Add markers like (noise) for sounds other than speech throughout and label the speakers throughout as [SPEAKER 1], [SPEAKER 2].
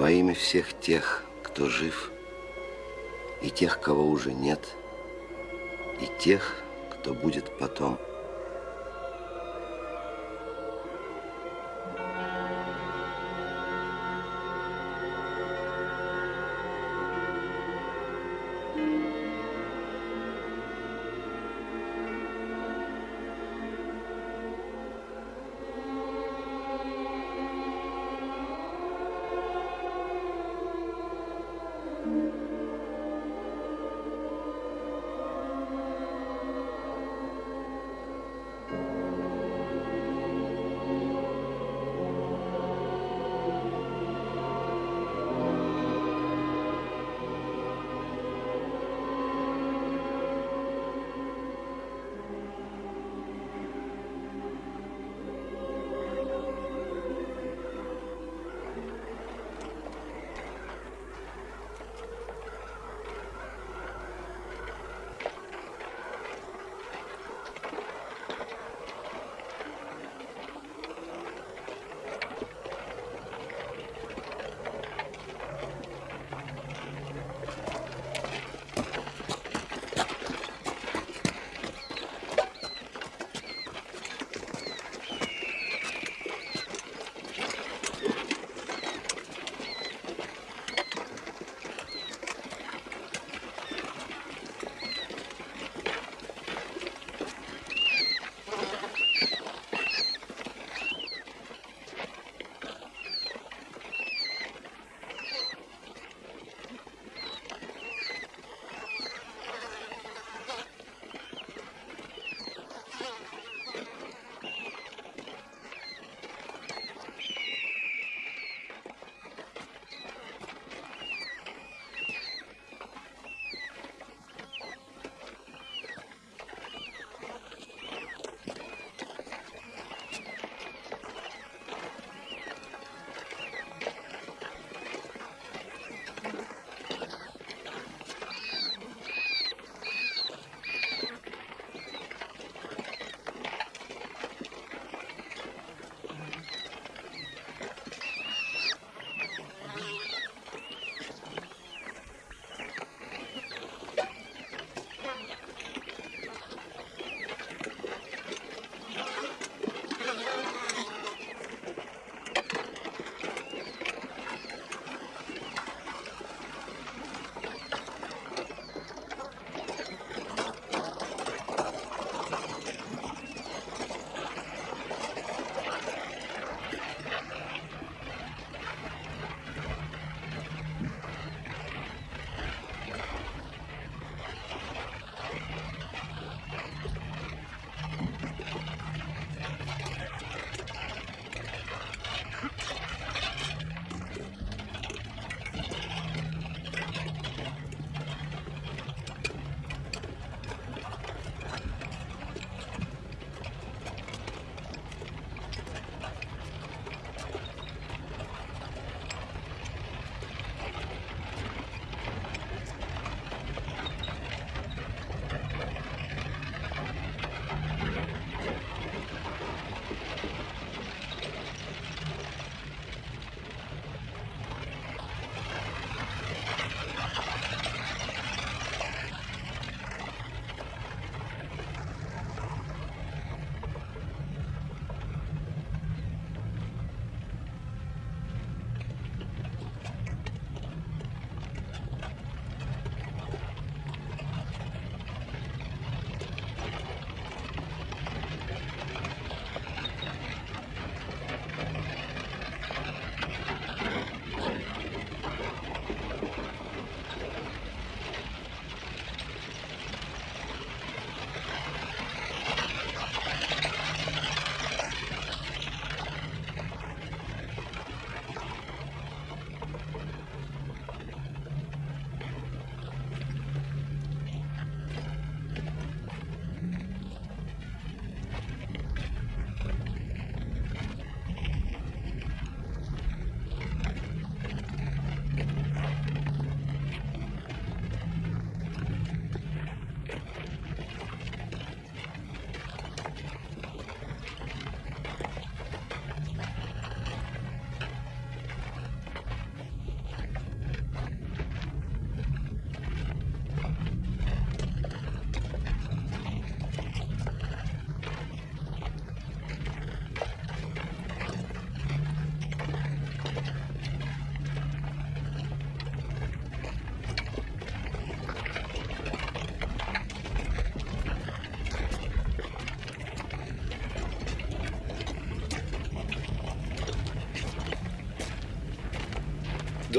[SPEAKER 1] Во имя всех тех, кто жив, и тех, кого уже нет, и тех, кто будет потом –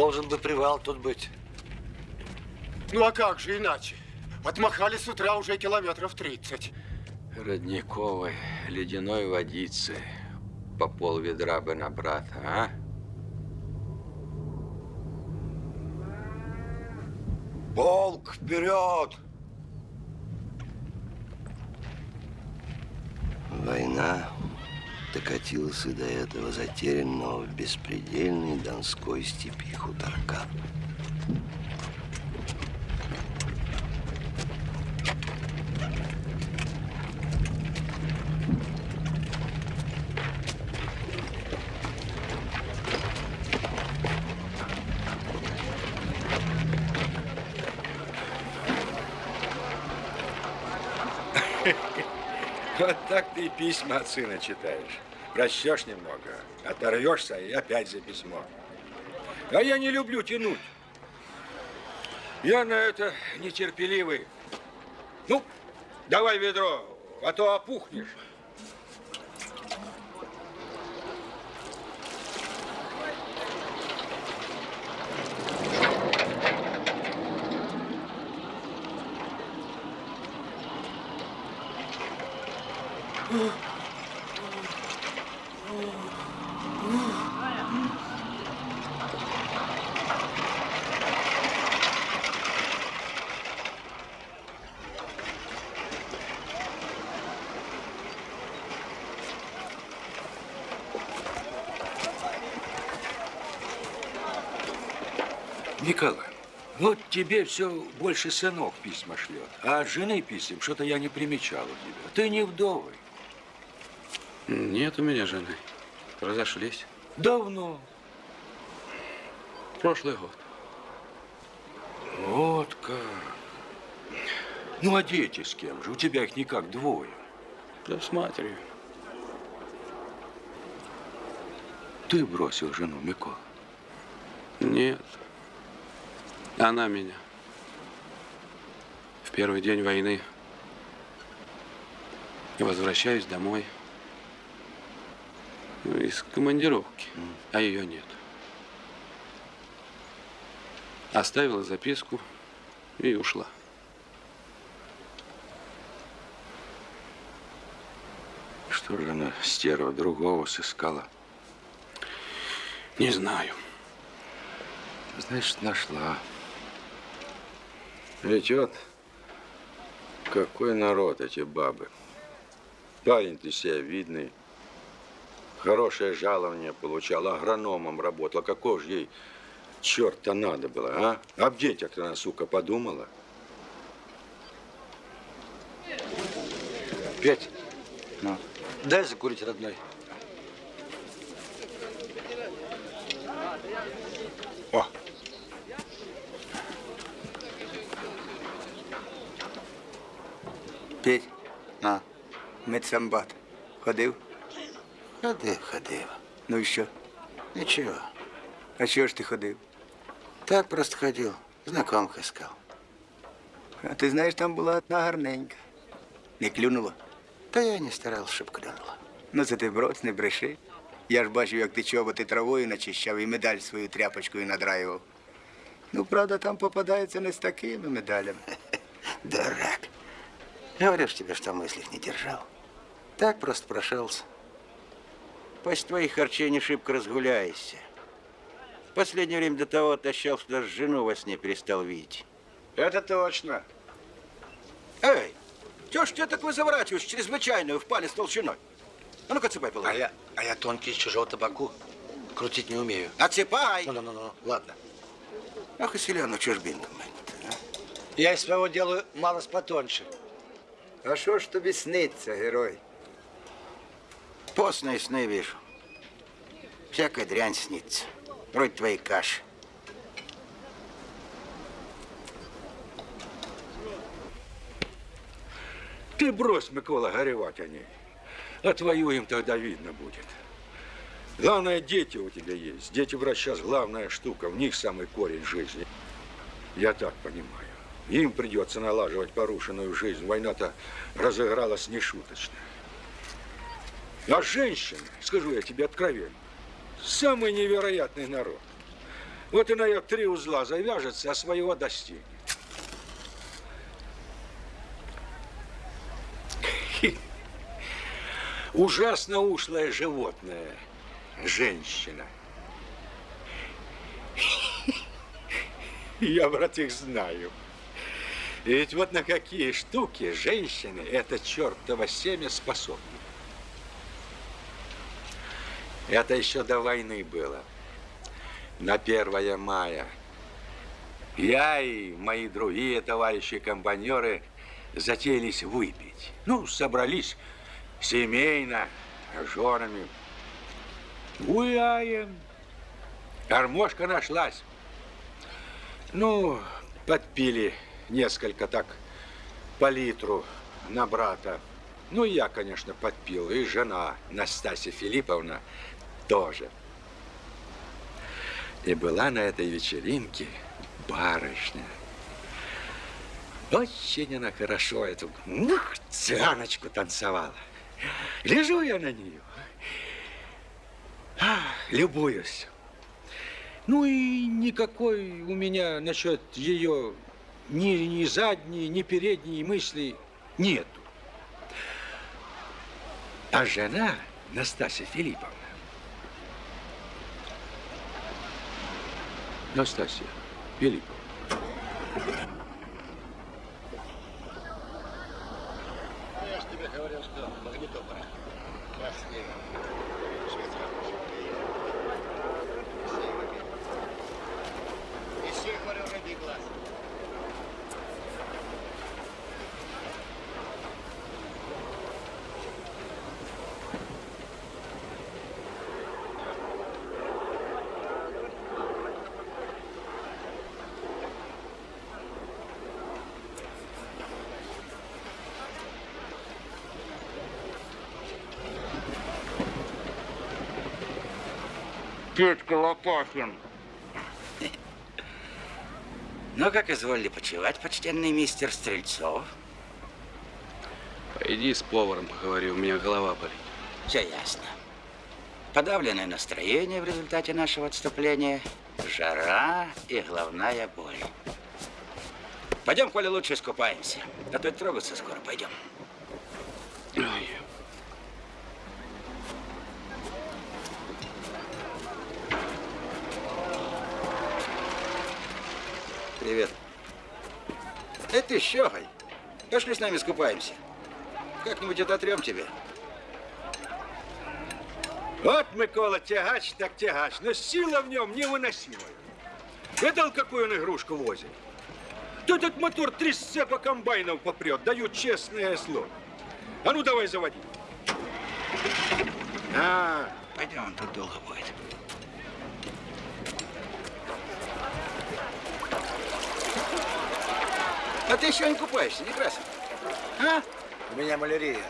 [SPEAKER 2] Должен бы привал тут быть.
[SPEAKER 3] Ну а как же иначе? Отмахали с утра уже километров 30.
[SPEAKER 4] Родниковой, ледяной водицы. По пол ведра бы на брата, а?
[SPEAKER 2] Полк, вперед!
[SPEAKER 1] Война докатилась и до этого затерянного в беспредельной Донской степи хуторка. (laughs)
[SPEAKER 4] Вот так ты и письма от сына читаешь. Прочтешь немного, оторвешься и опять за письмо. А я не люблю тянуть. Я на это нетерпеливый. Ну, давай ведро, а то опухнешь. Николай, вот тебе все больше сынок письма шлет, а от жены писем что-то я не примечал у тебя. Ты не вдовый.
[SPEAKER 5] Нет у меня жены. Разошлись.
[SPEAKER 4] Давно.
[SPEAKER 5] Прошлый год.
[SPEAKER 4] Вот как. Ну, а дети с кем же? У тебя их никак двое.
[SPEAKER 5] Да с матерью.
[SPEAKER 4] Ты бросил жену, Микола.
[SPEAKER 5] Нет. Она меня. В первый день войны. Возвращаюсь домой. Ну, из командировки. А ее нет. Оставила записку и ушла.
[SPEAKER 4] Что же она, стерва, другого сыскала?
[SPEAKER 5] Не знаю.
[SPEAKER 4] Значит, нашла. Ведь вот какой народ эти бабы. Парень ты себя видный. Хорошее жалование получал, агрономом работал. Какого же ей черта надо было, а? Об детях-то она, сука, подумала.
[SPEAKER 2] Петь, ну, дай закурить, родной.
[SPEAKER 4] О,
[SPEAKER 6] Петь, на, медсамбат. Ходив?
[SPEAKER 2] Ходив, ходив.
[SPEAKER 6] Ну і що?
[SPEAKER 2] Ничего.
[SPEAKER 6] А чого ж ти ходив?
[SPEAKER 2] Так просто ходил. Знакомых искал.
[SPEAKER 6] А ти знаєш, там була одна гарненька. Не клюнула?
[SPEAKER 2] Да я не старался, чтоб клюнуло.
[SPEAKER 6] Ну це ти брось, не бреши. Я ж бачив, як ти чоботи травою начищав і медаль свою тряпочкою надраював. Ну, правда, там попадається не з такими медалями. (laughs)
[SPEAKER 2] Дурак. Говорю ж тебе, что мыслях не держал. Так просто прошелся. После твоих харчей не шибко разгуляешься. В последнее время до того отощал, что даже жену во сне перестал видеть.
[SPEAKER 6] Это точно.
[SPEAKER 2] Эй, чё ж тебя так вы заворачиваешь чрезвычайную в палец толщиной? А ну-ка, цепай положи.
[SPEAKER 7] А я, а я тонкий из чужого табаку. Крутить не умею.
[SPEAKER 2] Отсыпай!
[SPEAKER 7] Ну-ну-ну, ладно.
[SPEAKER 2] Ах, и селяну чужбинку манит. а.
[SPEAKER 7] Я из своего делаю малость потоньше.
[SPEAKER 6] А що ж тобі сниться, герой?
[SPEAKER 2] Постные сны вижу. Всякая дрянь снится. Вроде твоей каши.
[SPEAKER 4] ты брось, Микола, горевать о ней. Отвоюем, тогда видно будет. Главное, дети у тебя есть. Дети врач сейчас главная штука. В них самый корень жизни. Я так понимаю. Им придется налаживать порушенную жизнь. Война-то разыгралась нешуточно. А женщины, скажу я тебе откровенно, самый невероятный народ. Вот и на ее три узла завяжется, а своего достигнет. Ужасно ушлое животное. Женщина. Я, брат, их знаю. Ведь вот на какие штуки женщины это чертово семя способны. Это еще до войны было. На 1 мая. Я и мои другие товарищи-компаньеры затеялись выпить. Ну, собрались семейно, женами. Гуляем. Гармошка нашлась. Ну, подпили несколько так по литру на брата. Ну, я, конечно, подпил, и жена Настасья Филипповна тоже. И была на этой вечеринке барышня. Очень она хорошо эту ух, цыганочку танцевала. Лежу я на нее. Любуюсь. Ну и никакой у меня насчет ее ни, ни задней, ни передней мысли нету. А жена Настасья Филипповна. Настасья Филипповна.
[SPEAKER 2] Петька Лопахин. Ну, как изволили почевать, почтенный мистер Стрельцов?
[SPEAKER 5] Пойди с поваром поговори, у меня голова болит.
[SPEAKER 2] Все ясно. Подавленное настроение в результате нашего отступления, жара и головная боль. Пойдем, Коля, лучше искупаемся. А то и трогаться скоро пойдем. Привет. Это ты щегой. Пошли с нами искупаемся. Как-нибудь ототрем тебе.
[SPEAKER 4] Вот, Микола, тягач так тягач, но сила в нем невыносимая. Видал, какую он игрушку возит? То этот мотор три сцепа комбайнов попрет, даю честное слово. А ну давай заводи. А,
[SPEAKER 2] Пойдем, тут долго будет. А ты еще не купаешься, не красен? А?
[SPEAKER 7] У меня малярия.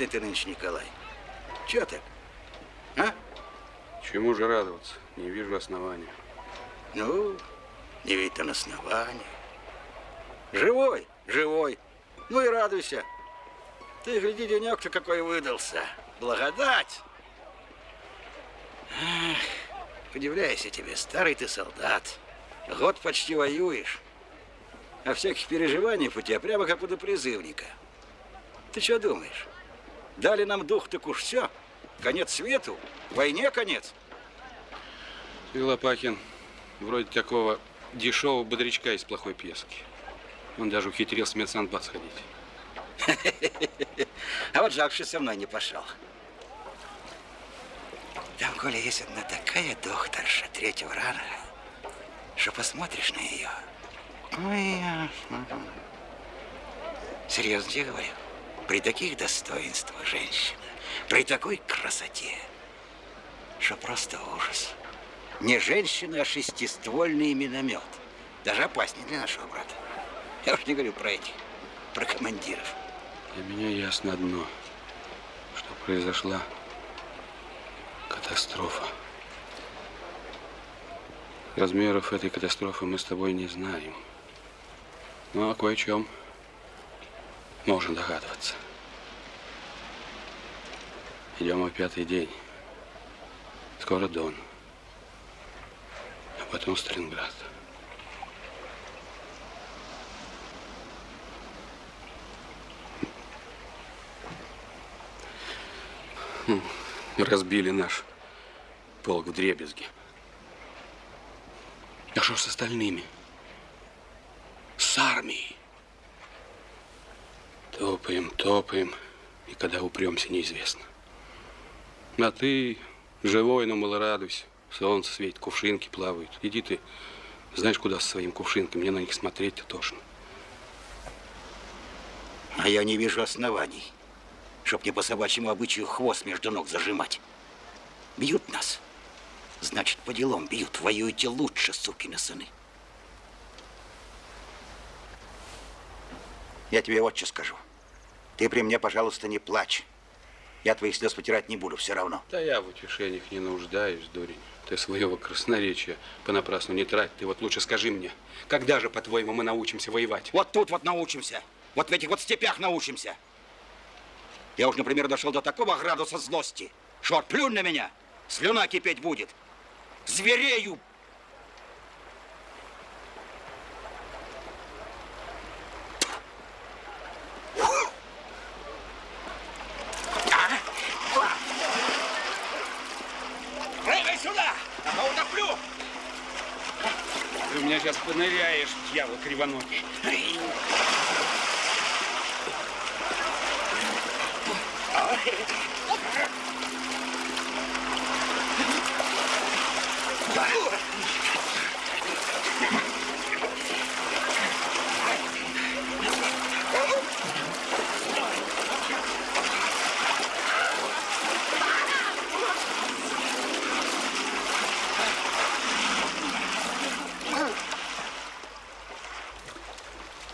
[SPEAKER 2] Мрачный ты нынче, Николай. Че так? А?
[SPEAKER 5] Чему же радоваться? Не вижу основания.
[SPEAKER 2] Ну, не ведь он основание. Живой, живой. Ну и радуйся. Ты гляди, денек-то какой выдался. Благодать. Ах, удивляюсь я тебе, старый ты солдат. Год почти воюешь. А всяких переживаний у тебя прямо как у призывника. Ты что думаешь? Дали нам дух, так уж все. Конец свету, войне конец.
[SPEAKER 5] Ты, Лопахин, вроде такого дешевого бодрячка из плохой пьески. Он даже ухитрился в медсанбат сходить. (laughs)
[SPEAKER 2] А вот жалко, что со мной не пошел. Там, Коля, есть одна такая докторша третьего ранга, что посмотришь на ее. Ой, ясно. Серьезно тебе говорю. При таких достоинствах женщина, при такой красоте, что просто ужас. Не женщина, а шестиствольный миномет. Даже опаснее для нашего брата. Я уж не говорю про этих, про командиров.
[SPEAKER 5] Для меня ясно одно, что произошла катастрофа. Размеров этой катастрофы мы с тобой не знаем. Но о кое-чем можно догадываться. Идем о пятый день. Скоро Дон. А потом Сталинград. Хм, Разбили наш полк в дребезги. А что с остальными? С армией. Топаем, топаем, и когда упремся, неизвестно. А ты живой, но мало радуйся. Солнце светит, кувшинки плавают. Иди ты, знаешь, куда со своим кувшинком. Мне на них смотреть-то тошно.
[SPEAKER 2] А я не вижу оснований, чтоб не по собачьему обычаю хвост между ног зажимать. Бьют нас. Значит, по делам бьют. Воюете лучше, сукины сыны. Я тебе вот что скажу. Ты при мне, пожалуйста, не плачь. Я твоих слез потирать не буду, все равно.
[SPEAKER 5] Да я в утешениях не нуждаюсь, дурень. Ты своего красноречия понапрасну не трать. Ты вот лучше скажи мне, когда же, по-твоему, мы научимся воевать?
[SPEAKER 2] Вот тут вот научимся. Вот в этих вот степях научимся. Я уж, например, дошел до такого градуса злости, что плюнь на меня, слюна кипеть будет. Зверею. Прыгай сюда, ага, утоплю.
[SPEAKER 5] Сейчас поныряешь, дьявол кривоногий.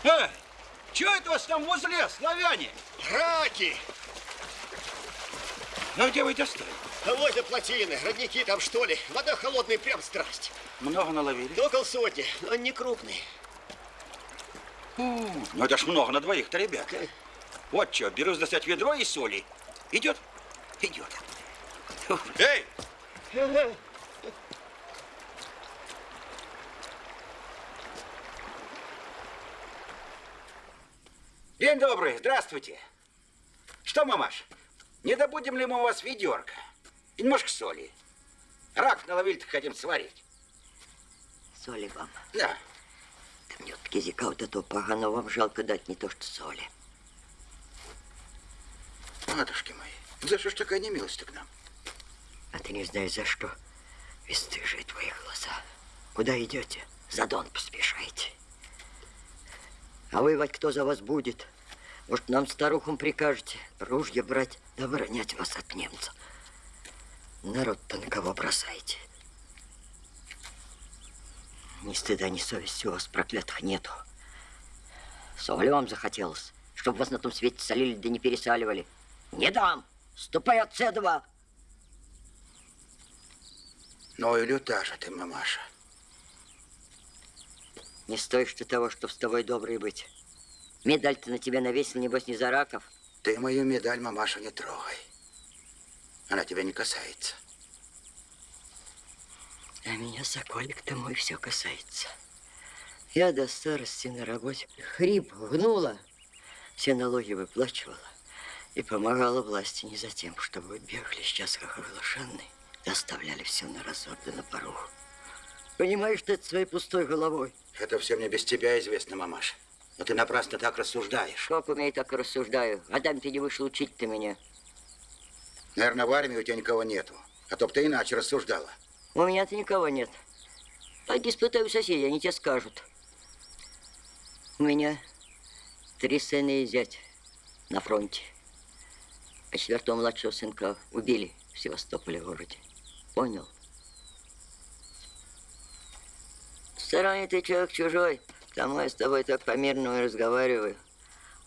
[SPEAKER 2] Э, чего это у вас там возле, славяне?
[SPEAKER 3] Раки!
[SPEAKER 2] Ну где вы достали?
[SPEAKER 3] А плотины, родники там что ли? Вода холодная, прям страсть.
[SPEAKER 2] Много наловили?
[SPEAKER 3] Около сотни, но не крупный.
[SPEAKER 2] Ну это ж много на двоих-то, ребят. Вот что, берусь достать ведро и соли. Идет? Идет. Эй! День добрый, здравствуйте. Что, мамаш, не добудем ли мы у вас ведерко? И немножко соли. Рак наловили-то хотим сварить.
[SPEAKER 8] Соли вам.
[SPEAKER 2] Да.
[SPEAKER 8] Да мне от языка вот этого поганого вам жалко дать не то, что соли.
[SPEAKER 2] Матушки мои, за что ж такая немилость к нам?
[SPEAKER 8] А ты не знаешь за что. Бесстыжие твои глаза. Куда идете? За Дон поспешайте. А воевать кто за вас будет? Может, нам старухам прикажете ружья брать, да вас от немцев? Народ-то на кого бросаете? Ни стыда, ни совести у вас проклятых нету. Соли вам захотелось, чтобы вас на том свете солили да не пересаливали. Не дам! Ступай от седова!
[SPEAKER 2] Ну и люта же ты, мамаша.
[SPEAKER 8] Не стоишь ты того, что с тобой добрый быть. Медаль-то на тебя навесил, небось, не за раков.
[SPEAKER 2] Ты мою медаль, мамаша, не трогай. Она тебя не касается.
[SPEAKER 8] А меня, соколик-то мой, все касается. Я до старости на работе хрип гнула, все налоги выплачивала и помогала власти не за тем, чтобы бегали сейчас как оглашенные, оставляли все на разор да на порог. Понимаешь ты это своей пустой головой?
[SPEAKER 2] Это все мне без тебя известно, мамаша. Но ты напрасно так рассуждаешь.
[SPEAKER 8] Как умею, так и рассуждаю. Адам, ты не вышел учить ты меня.
[SPEAKER 2] Наверное, в армии у тебя никого нету. А то б ты иначе рассуждала.
[SPEAKER 8] У меня-то никого нет. Пойди спытай у соседей, они тебе скажут. У меня три сына и зять на фронте. А четвертого младшего сынка убили в Севастополе городе. Понял? В ты человек чужой. Потому я с тобой так по-мирному разговариваю.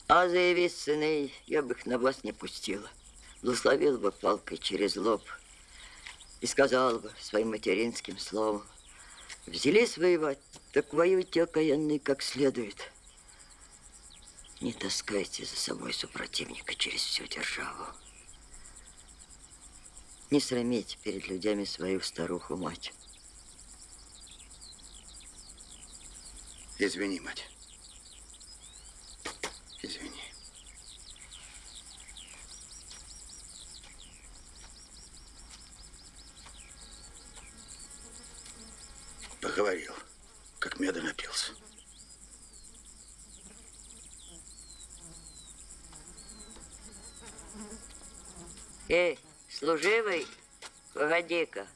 [SPEAKER 8] А заявись сыны, я бы их на вас не пустила. Благословила бы палкой через лоб и сказала бы своим материнским словом. Взялись воевать, так воюйте окаянные как следует. Не таскайте за собой супротивника через всю державу. Не срамите перед людьми свою старуху-мать.
[SPEAKER 2] Извини, мать. Извини. Поговорил, как меда напился.
[SPEAKER 8] Эй, служивый, погоди-ка.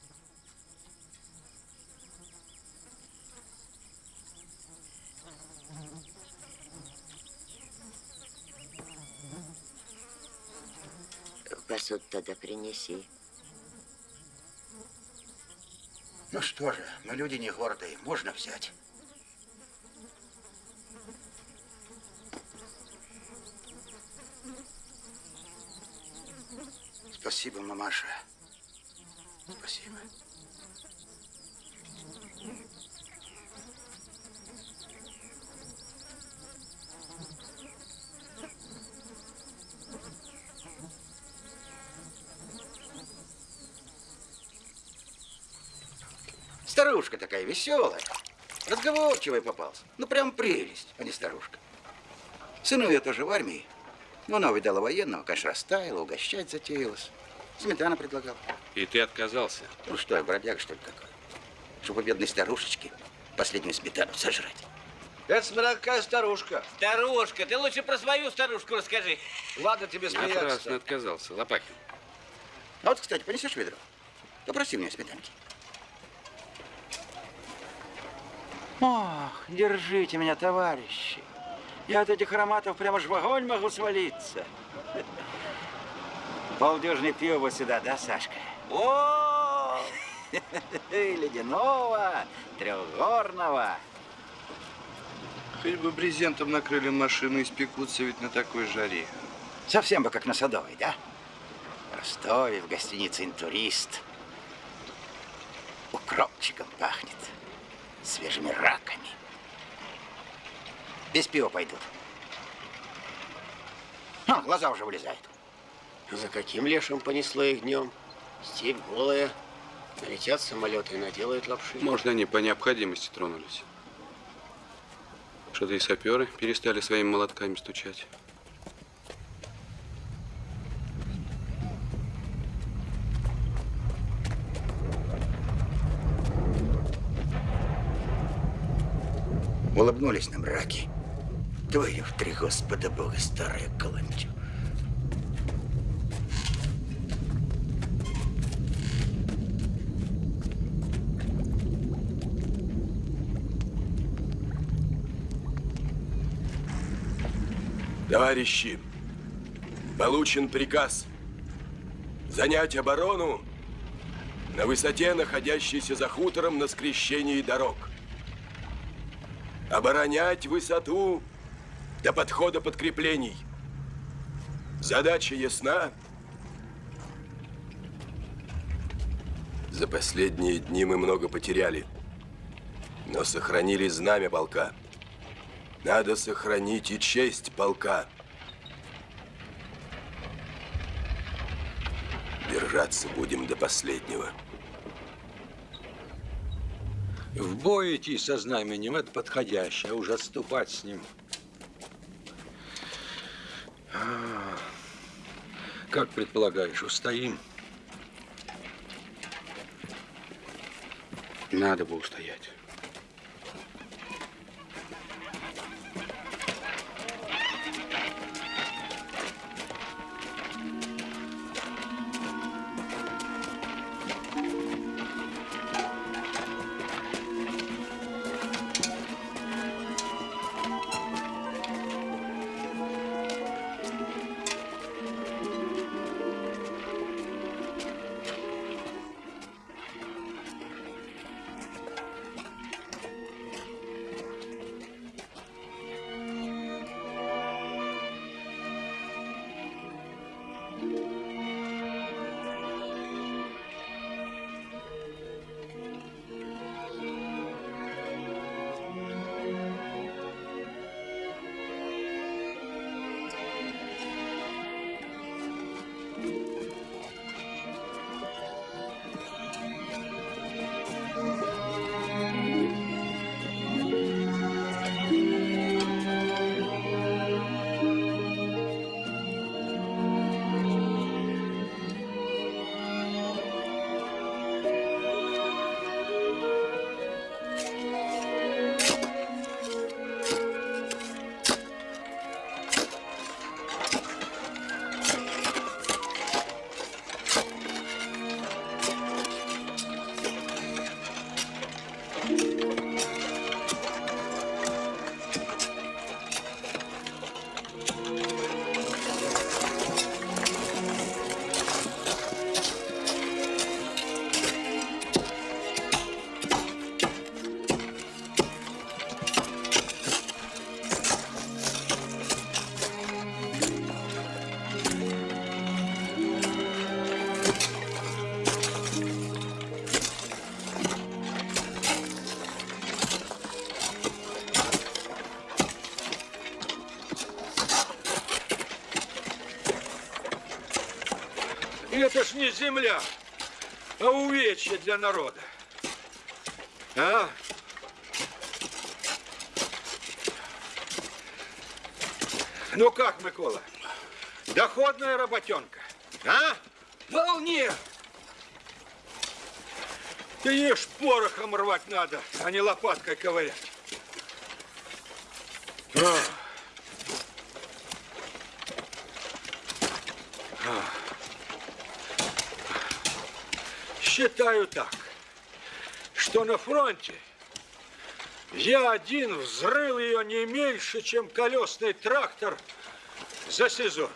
[SPEAKER 8] Посуд тогда принеси.
[SPEAKER 2] Ну что же, мы люди не гордые, можно взять. Спасибо, мамаша. Спасибо. Старушка такая веселая, разговорчивая попался. Ну, прям прелесть, а не старушка. Сыну я тоже в армии. Ну, она увидала военного, конечно, растаяла, угощать затеялась. Сметана предлагал.
[SPEAKER 5] И ты отказался.
[SPEAKER 2] Ну что, я бродяга, что ли, такой? Чтобы бедной старушечке последнюю сметану сожрать.
[SPEAKER 4] Это смотря какая старушка.
[SPEAKER 9] Старушка, ты лучше про свою старушку расскажи.
[SPEAKER 4] Ладно тебе
[SPEAKER 5] Напрасно
[SPEAKER 4] смеяться.
[SPEAKER 5] отказался. Лопахин.
[SPEAKER 2] А вот, кстати, понесешь ведро? Попроси мне сметанки. Ох, держите меня, товарищи. Я от этих ароматов прямо ж в огонь могу свалиться. Полдюжины пива сюда, да, Сашка?
[SPEAKER 9] О, (laughs)
[SPEAKER 2] Ледяного, трехгорного.
[SPEAKER 6] Хоть бы брезентом накрыли машину, испекутся ведь на такой жаре.
[SPEAKER 2] Совсем бы как на Садовой, да? В Ростове, в гостинице «Интурист». Укропчиком пахнет, свежими раками. Без пива пойдут. А, глаза уже вылезают.
[SPEAKER 7] За каким лешим понесло их днем? Степь голая. Налетят самолеты и наделают лапши.
[SPEAKER 5] Может, они по необходимости тронулись. Что-то и саперы перестали своими молотками стучать.
[SPEAKER 2] Улыбнулись нам раки. Твою в три Господа Бога, старая каланча.
[SPEAKER 10] Товарищи, получен приказ занять оборону на высоте, находящейся за хутором на скрещении дорог. Оборонять высоту до подхода подкреплений. Задача ясна. За последние дни мы много потеряли, но сохранили знамя полка. Надо сохранить и честь полка. Держаться будем до последнего.
[SPEAKER 4] В бой идти со знаменем – это подходящее, а уже отступать с ним. А, Как предполагаешь, устоим?
[SPEAKER 5] Надо бы устоять.
[SPEAKER 4] Не земля, а увечье для народа. А? Ну как, Микола? Доходная работенка, а?
[SPEAKER 9] Вполне.
[SPEAKER 4] Ты ешь порохом рвать надо, а не лопаткой ковырять. А. Считаю так, что на фронте я один взрыл ее не меньше, чем колесный трактор за сезон.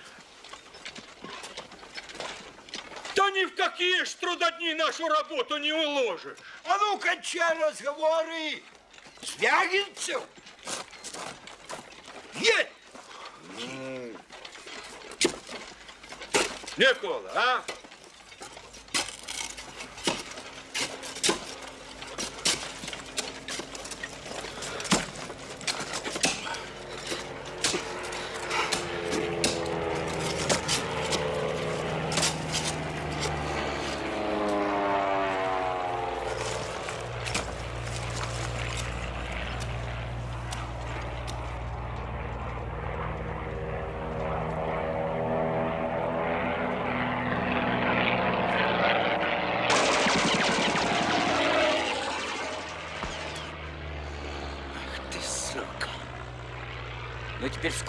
[SPEAKER 4] Да ни в какие ж трудодни нашу работу не уложишь.
[SPEAKER 9] А ну, кончай разговоры! Звягинцев! Нет!
[SPEAKER 4] Никола, а?
[SPEAKER 9] Ты сука.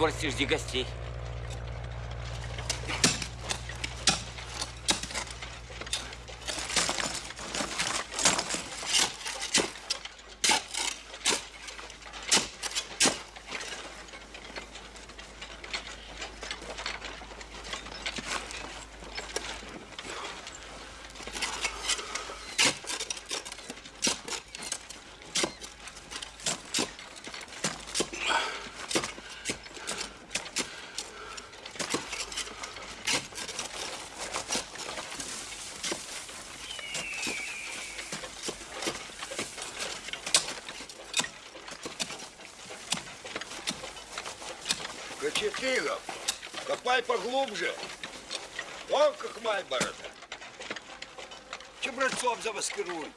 [SPEAKER 9] Скорости жди гостей.
[SPEAKER 11] Май борода. Чебрецов замаскируй.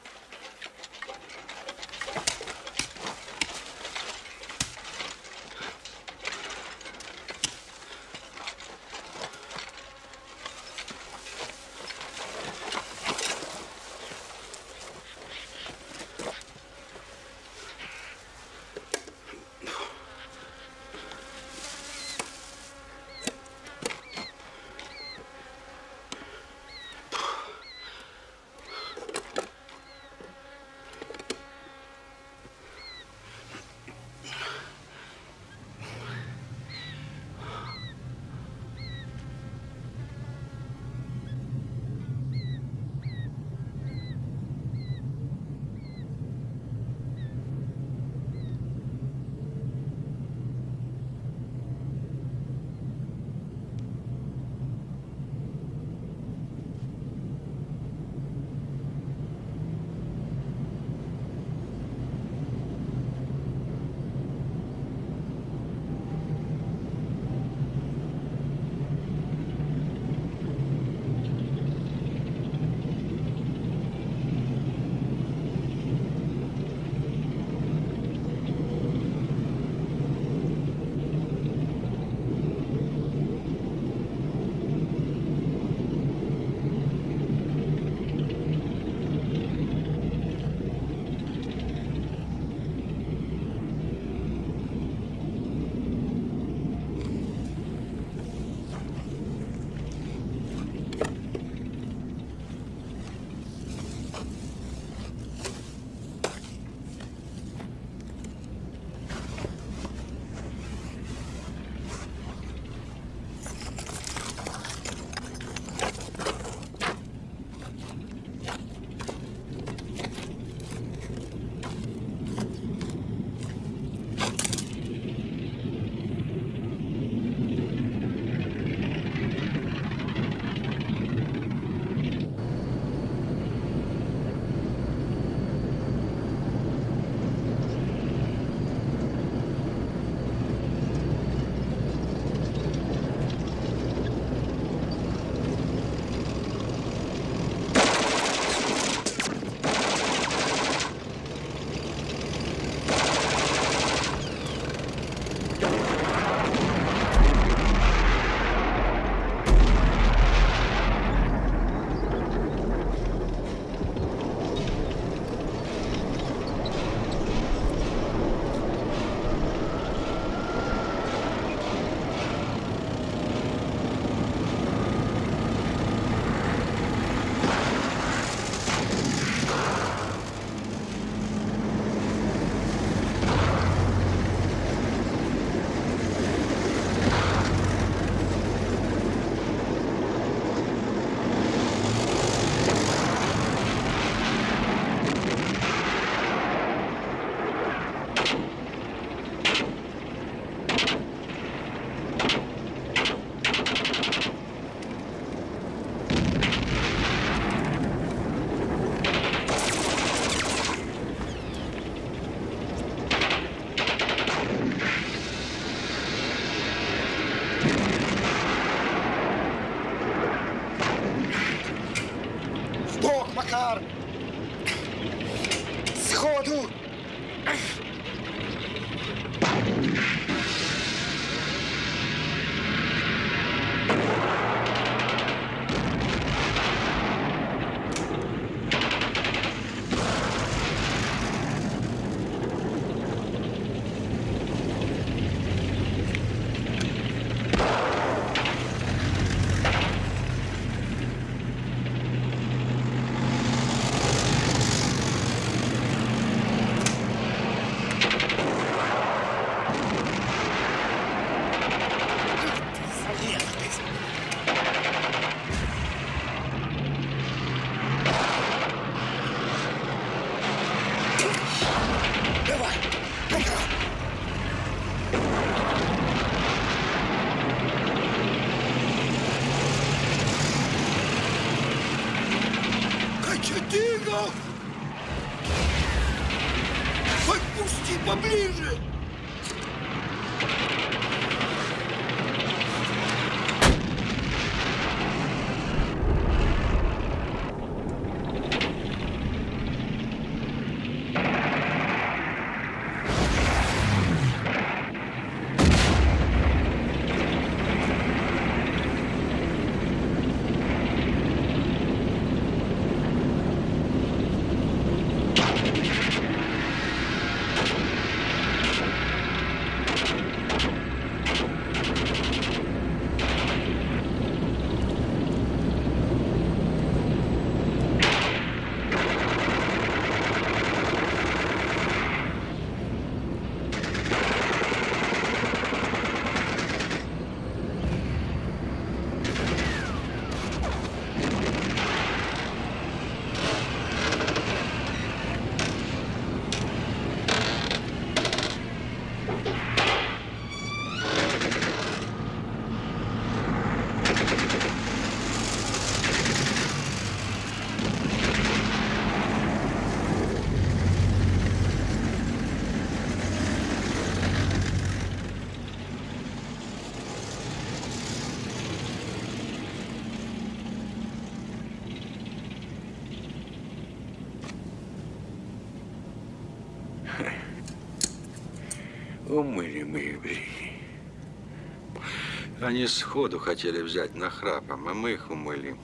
[SPEAKER 4] Они сходу хотели взять нахрапом, а мы их умыли.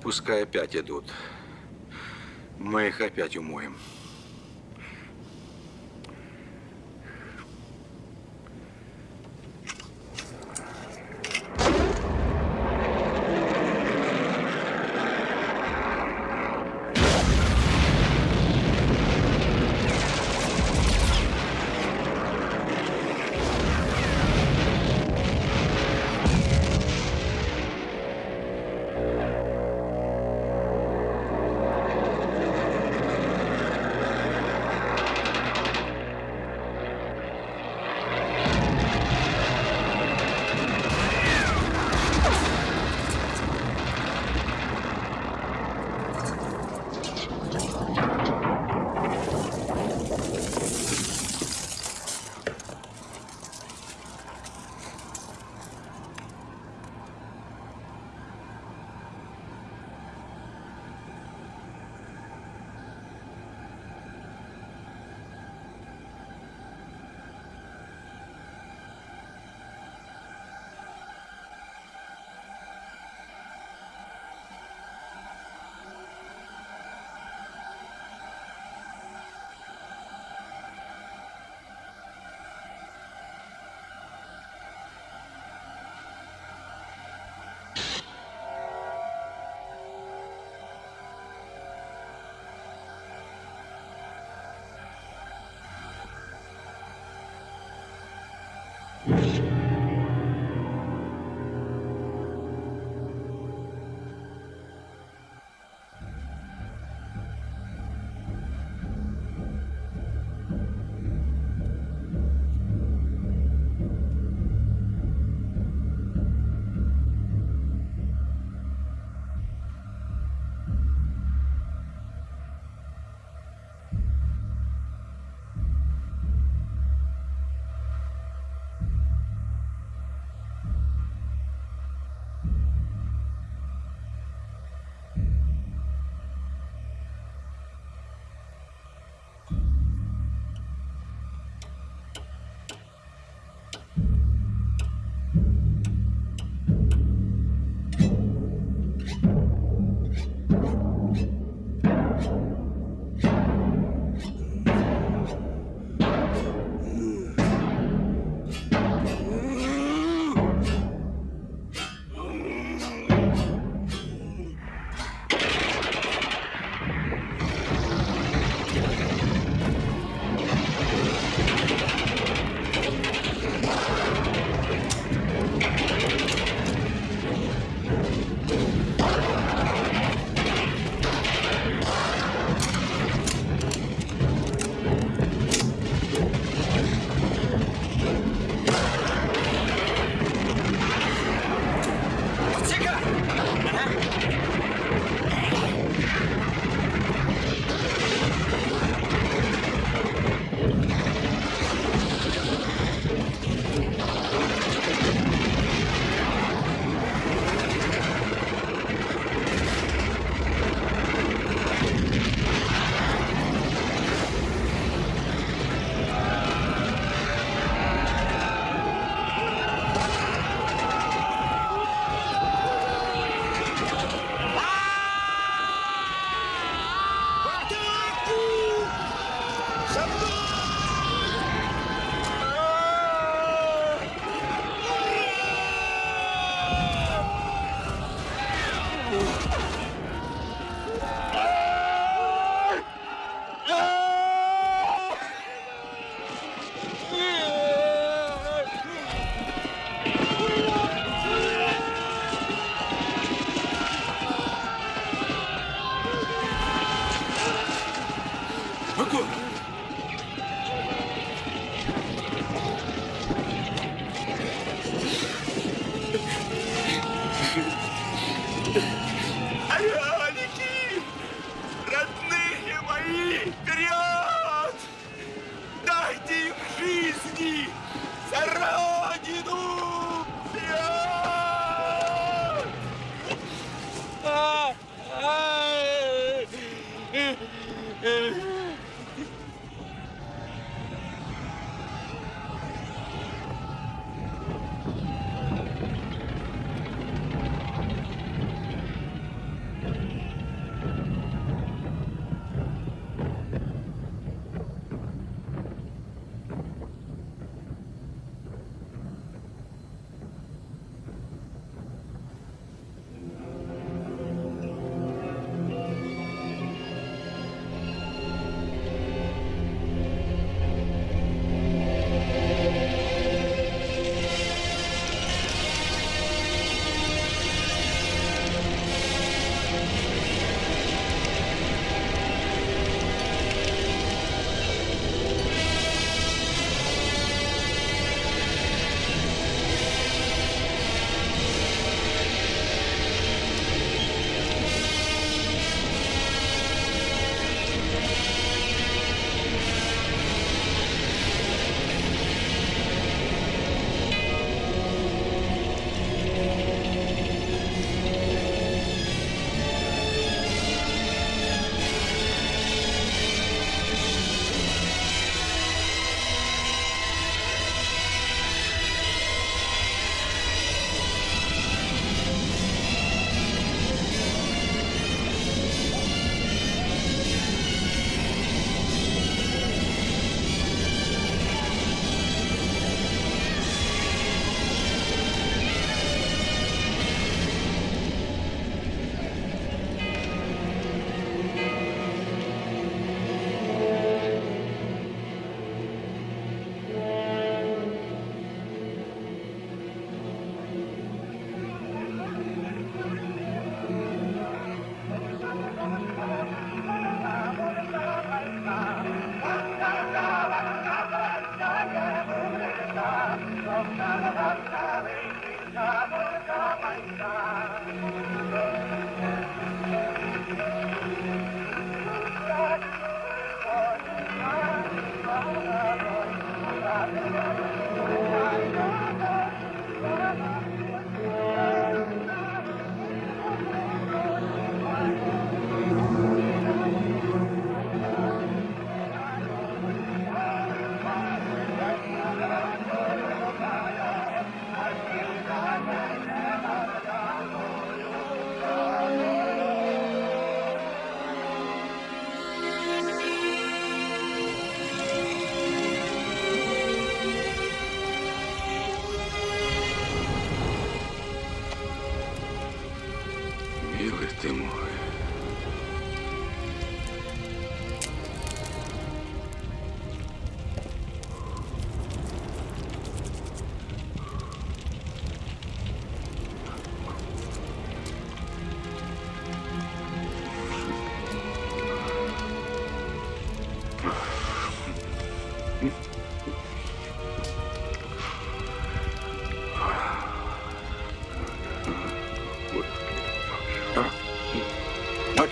[SPEAKER 4] Пускай опять идут. Мы их опять умоем.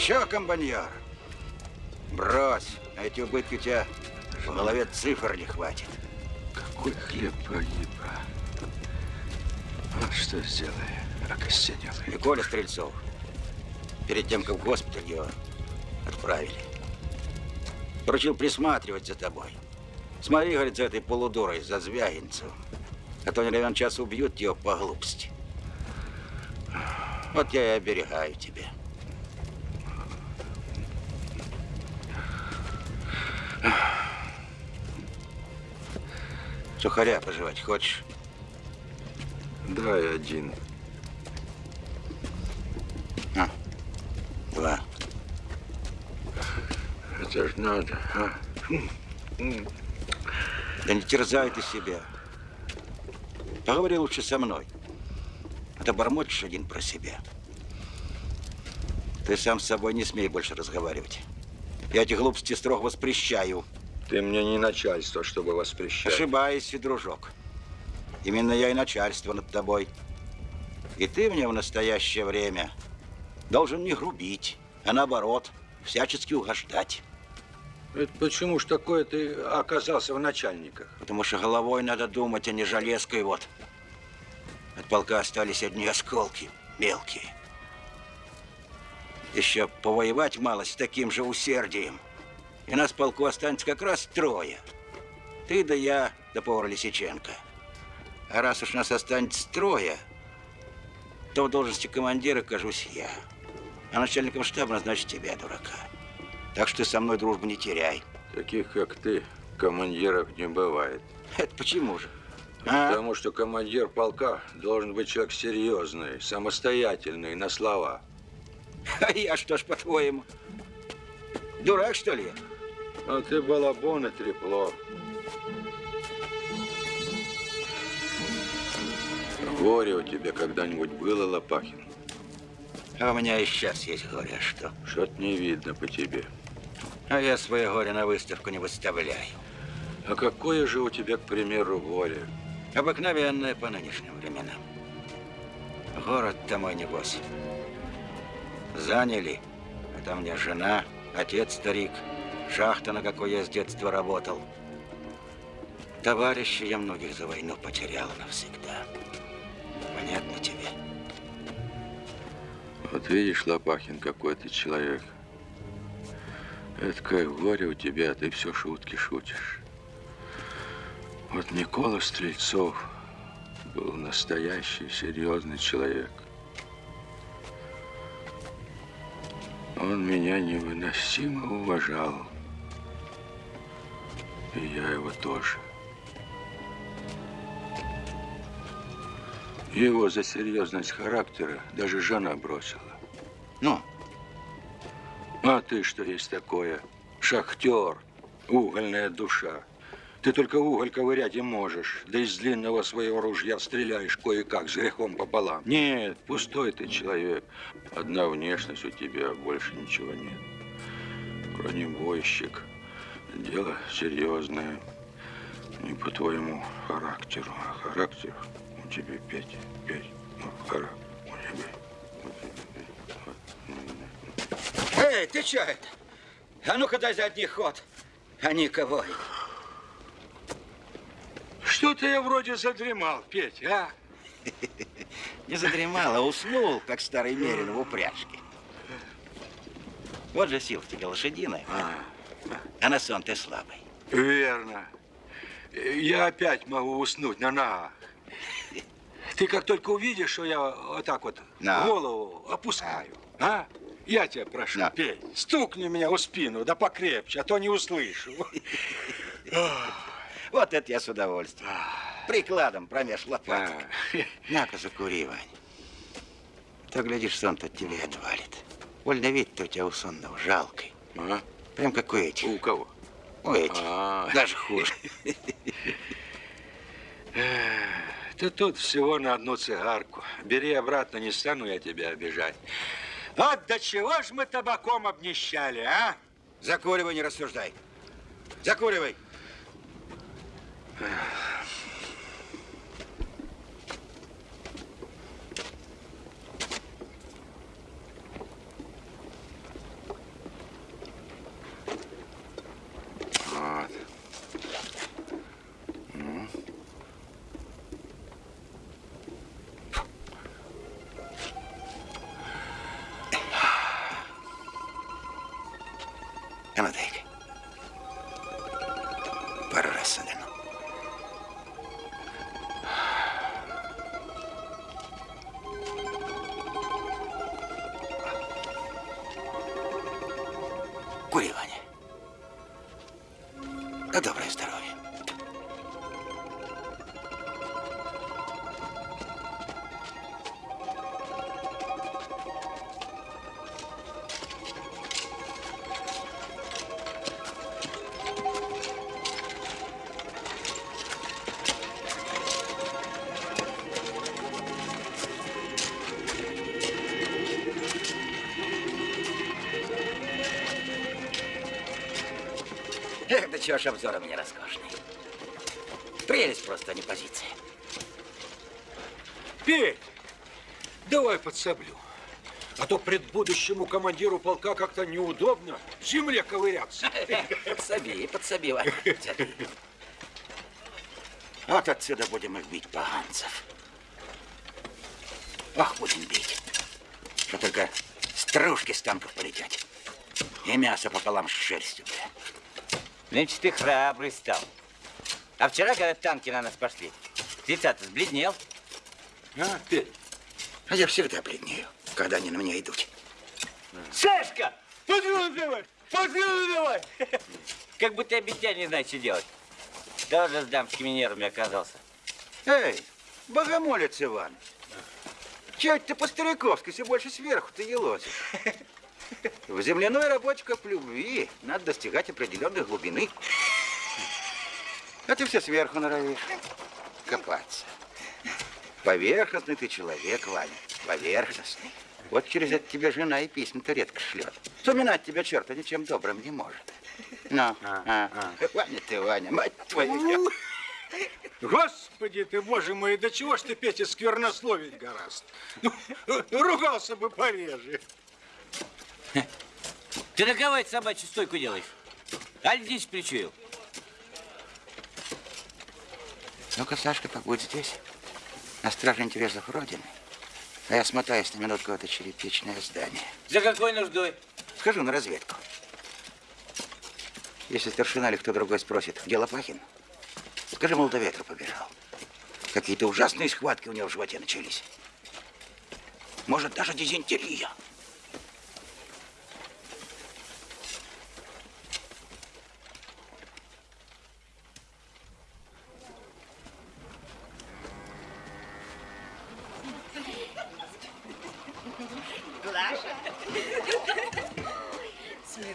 [SPEAKER 2] Чё, комбайнер? Брось, на эти убытки у тебя в голове цифр не хватит.
[SPEAKER 4] Какой хлеб погиб, а? Вот что сделай, окостенел.
[SPEAKER 2] И Коля Стрельцов, перед тем, как в госпиталь его отправили, поручил присматривать за тобой. Смотри, говорит, за этой полудурой, за Звягинцевым. А то не равен час убьют его по глупости. Вот я и оберегаю тебя. Сухаря пожевать хочешь?
[SPEAKER 4] Дай один.
[SPEAKER 2] А, два.
[SPEAKER 4] Это ж надо, а?
[SPEAKER 2] Да не терзай ты себя. Поговори лучше со мной. А то бормочешь один про себя. Ты сам с собой не смей больше разговаривать. Я эти глупости строго воспрещаю.
[SPEAKER 4] Ты мне не начальство, чтобы воспрещать.
[SPEAKER 2] Ошибаешься, дружок. Именно я и начальство над тобой. И ты мне в настоящее время должен не грубить, а наоборот, всячески угождать.
[SPEAKER 4] Это почему ж такое ты оказался в начальниках?
[SPEAKER 2] Потому что головой надо думать, а не железкой вот. От полка остались одни осколки, мелкие. Еще повоевать мало с таким же усердием. И нас в полку останется как раз трое. Ты да я, да повар Лисиченко. А раз уж нас останется трое, то в должности командира кажусь я. А начальником штаба назначит тебя, дурака. Так что ты со мной дружбу не теряй.
[SPEAKER 4] Таких, как ты, командиров не бывает.
[SPEAKER 2] Это почему же?
[SPEAKER 4] А? Потому что командир полка должен быть человек серьезный, самостоятельный, на слова. (laughs)
[SPEAKER 2] А я что ж, по-твоему, дурак, что ли?
[SPEAKER 4] А ты балабон и трепло. Горе у тебя когда-нибудь было, Лопахин?
[SPEAKER 2] А у меня и сейчас есть горе, а что?
[SPEAKER 4] Что-то не видно по тебе.
[SPEAKER 2] А я свое горе на выставку не выставляю.
[SPEAKER 4] А какое же у тебя, к примеру, горе?
[SPEAKER 2] Обыкновенное по нынешним временам. Город-то мой, небось. Заняли. А там меня жена, отец старик, шахта, на какой я с детства работал. Товарища я многих за войну потерял навсегда. Понятно тебе?
[SPEAKER 4] Вот видишь, Лопахин, какой ты человек. Это как горе у тебя, а ты все шутки шутишь. Вот Никола Стрельцов был настоящий, серьезный человек. Он меня невыносимо уважал. И я его тоже. Его за серьезность характера даже жена бросила.
[SPEAKER 2] Ну?
[SPEAKER 4] А ты что есть такое? Шахтер, угольная душа. Ты только уголь ковырять и можешь, да из длинного своего ружья стреляешь кое-как с грехом пополам. Нет, пустой ты человек. Одна внешность у тебя, а больше ничего нет. Бронебойщик. Дело серьезное. Не по твоему характеру, а характер у тебя пять, пять. Ну, характер у тебя.
[SPEAKER 2] Эй, ты что это? А ну-ка дай задний ход. А никого.
[SPEAKER 4] Что-то я вроде задремал, Петь, а? (laughs)
[SPEAKER 2] Не задремал, а уснул, как старый мерин в упряжке. Вот же сила тебе лошадиная. А, а на сон ты слабый.
[SPEAKER 4] Верно. Я опять могу уснуть на ногах. (laughs) Ты как только увидишь, что я вот так вот
[SPEAKER 2] На.
[SPEAKER 4] голову опускаю, а? Я тебя прошу, Петь, стукни меня в спину, да покрепче, а то не услышу. (laughs)
[SPEAKER 2] Вот это я с удовольствием. Прикладом промеж лопаток. (laughs) На-ка, закури, Вань. То, глядишь, сон-то от тебя отвалит. Вольно вид-то у тебя у сонного жалкий.
[SPEAKER 4] А?
[SPEAKER 2] Прям как у этих.
[SPEAKER 4] У кого?
[SPEAKER 2] У этих.
[SPEAKER 4] А.
[SPEAKER 2] Даже хуже.
[SPEAKER 4] Ты тут всего на одну цигарку. Бери обратно, не стану я тебя обижать. Вот до чего ж мы табаком обнищали, а?
[SPEAKER 2] Закуривай, не рассуждай. Закуривай. Чего ж обзор у меня роскошный. Прелесть просто, а не позиция.
[SPEAKER 4] Петь, давай подсоблю. А то предбудущему командиру полка как-то неудобно в земле ковыряться. (laughs)
[SPEAKER 2] Подсоби, подсоби, Ваня. Вот отсюда будем их бить, поганцев. Ох, будем бить. Что только стружки с танков полетят. И мясо пополам с шерстью, бля.
[SPEAKER 9] Нынче ты храбрый стал. А вчера, когда танки на нас пошли, ты-то сбледнел.
[SPEAKER 2] А, ты? А я всегда бледнею, когда они на меня идут.
[SPEAKER 9] Сашка! Подвину давай! Подвину давай! Как будто обещание не знает, что делать. Тоже с дамскими нервами оказался.
[SPEAKER 2] Эй, богомолец Иван. Чего ты по-стариковски все больше сверху ты елозишь? В земляной работе, как в любви, надо достигать определенной глубины. А ты все сверху норовишь копаться. Поверхностный ты человек, Ваня, поверхностный. Вот через это тебе жена и письма-то редко шлет. Вспоминать тебя черта ничем добрым не может. Ну, а, Ваня ты, Ваня, мать твою.
[SPEAKER 4] Господи ты, боже мой, до чего ж ты, Петя, сквернословить гораст? Ну, ругался бы пореже.
[SPEAKER 9] Ты на кого эту собачью стойку делаешь? Аль здесь причуял?
[SPEAKER 2] Ну-ка, Сашка, побудь здесь, на страже интересов Родины. А я смотаюсь на минутку в это черепичное здание.
[SPEAKER 9] За какой нуждой?
[SPEAKER 2] Схожу на разведку. Если старшина или кто другой спросит, где Лопахин, скажи, мол, до ветра побежал. Какие-то ужасные схватки у него в животе начались. Может, даже дизентерия.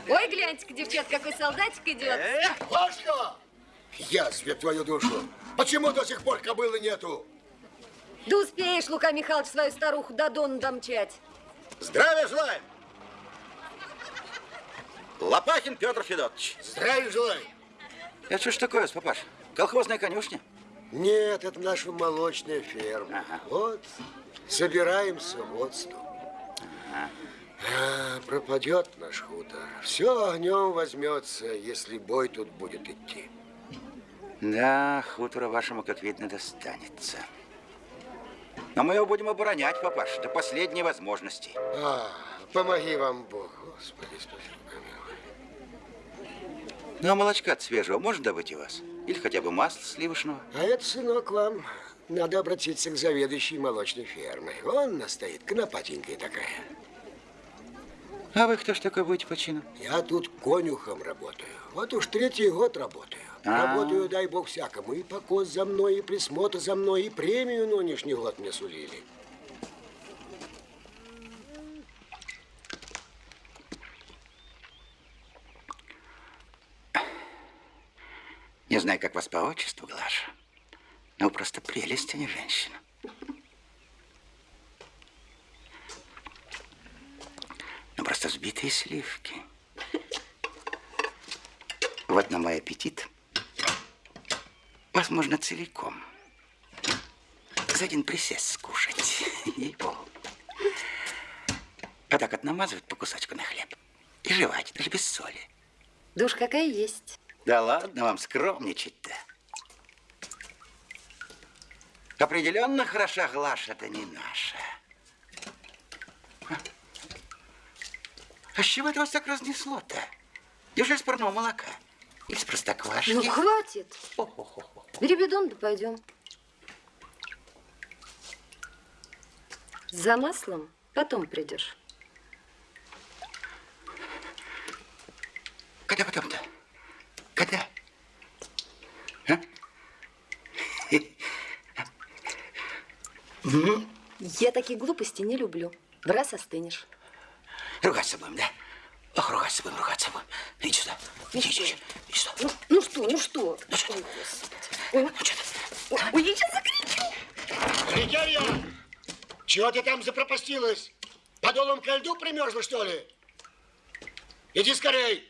[SPEAKER 12] Ой, гляньте-ка, девчат, какой солдатик идет.
[SPEAKER 3] Пашка! Язве твою душу. Почему до сих пор кобылы нету?
[SPEAKER 12] Да успеешь, Лука Михайлович, свою старуху до Дона домчать.
[SPEAKER 2] Здравия желаем! Лопахин Петр Федотович.
[SPEAKER 3] Здравия желаю.
[SPEAKER 2] Это что ж такое, папаш? Колхозная конюшня?
[SPEAKER 3] Нет, это наша молочная ферма. Вот, собираем сыротство. А, пропадет наш хутор. Все огнем возьмется, если бой тут будет идти.
[SPEAKER 2] Да, хутора вашему, как видно, достанется. Но мы его будем оборонять, папаш, до последней возможности.
[SPEAKER 3] А, помоги вам Бог, Господи, спаси помилуй.
[SPEAKER 2] Ну, а молочка от свежего можно добыть у вас? Или хотя бы масло сливочного?
[SPEAKER 3] А это, сынок, вам надо обратиться к заведующей молочной фермой. Он настоит, конопатенькая такая.
[SPEAKER 2] А вы кто ж такой будете по чину?
[SPEAKER 3] Я тут конюхом работаю. Вот уж третий год работаю.
[SPEAKER 2] А.
[SPEAKER 3] Работаю, дай бог всякому. И покос за мной, и присмотр за мной, и премию нынешний год мне сулили.
[SPEAKER 2] Не знаю, как вас по отчеству, Глаша, но вы просто прелесть, а не женщина. Ну, просто взбитые сливки. Вот на мой аппетит. Возможно, целиком. За один присест скушать. (laughs) Ей-богу. А так вот намазывать по кусочку на хлеб. И жевать, даже без соли.
[SPEAKER 12] Душ какая есть.
[SPEAKER 2] Да ладно вам скромничать-то. Определенно хороша Глаша, это не наша. А с чего это вас так разнесло-то? Неужели с парного молока? Или с простоквашки?
[SPEAKER 12] Ну, хватит. Бери бидон, да пойдем. За маслом потом придешь.
[SPEAKER 2] Когда потом-то? Когда? А? (laughs)
[SPEAKER 12] Я такие глупости не люблю. В раз остынешь.
[SPEAKER 2] Ругаться будем, да? Ох, ругаться будем, ругаться будем. Иди сюда. Иди, иди, иди, иди сюда.
[SPEAKER 12] Ну, ну что, ну что?
[SPEAKER 2] Ну что?
[SPEAKER 12] Ой, Господи. Ой, ой, я сейчас закричу.
[SPEAKER 3] Регерья, чего ты там запропастилась? Подолом ко льду примерзла, что ли? Иди скорей.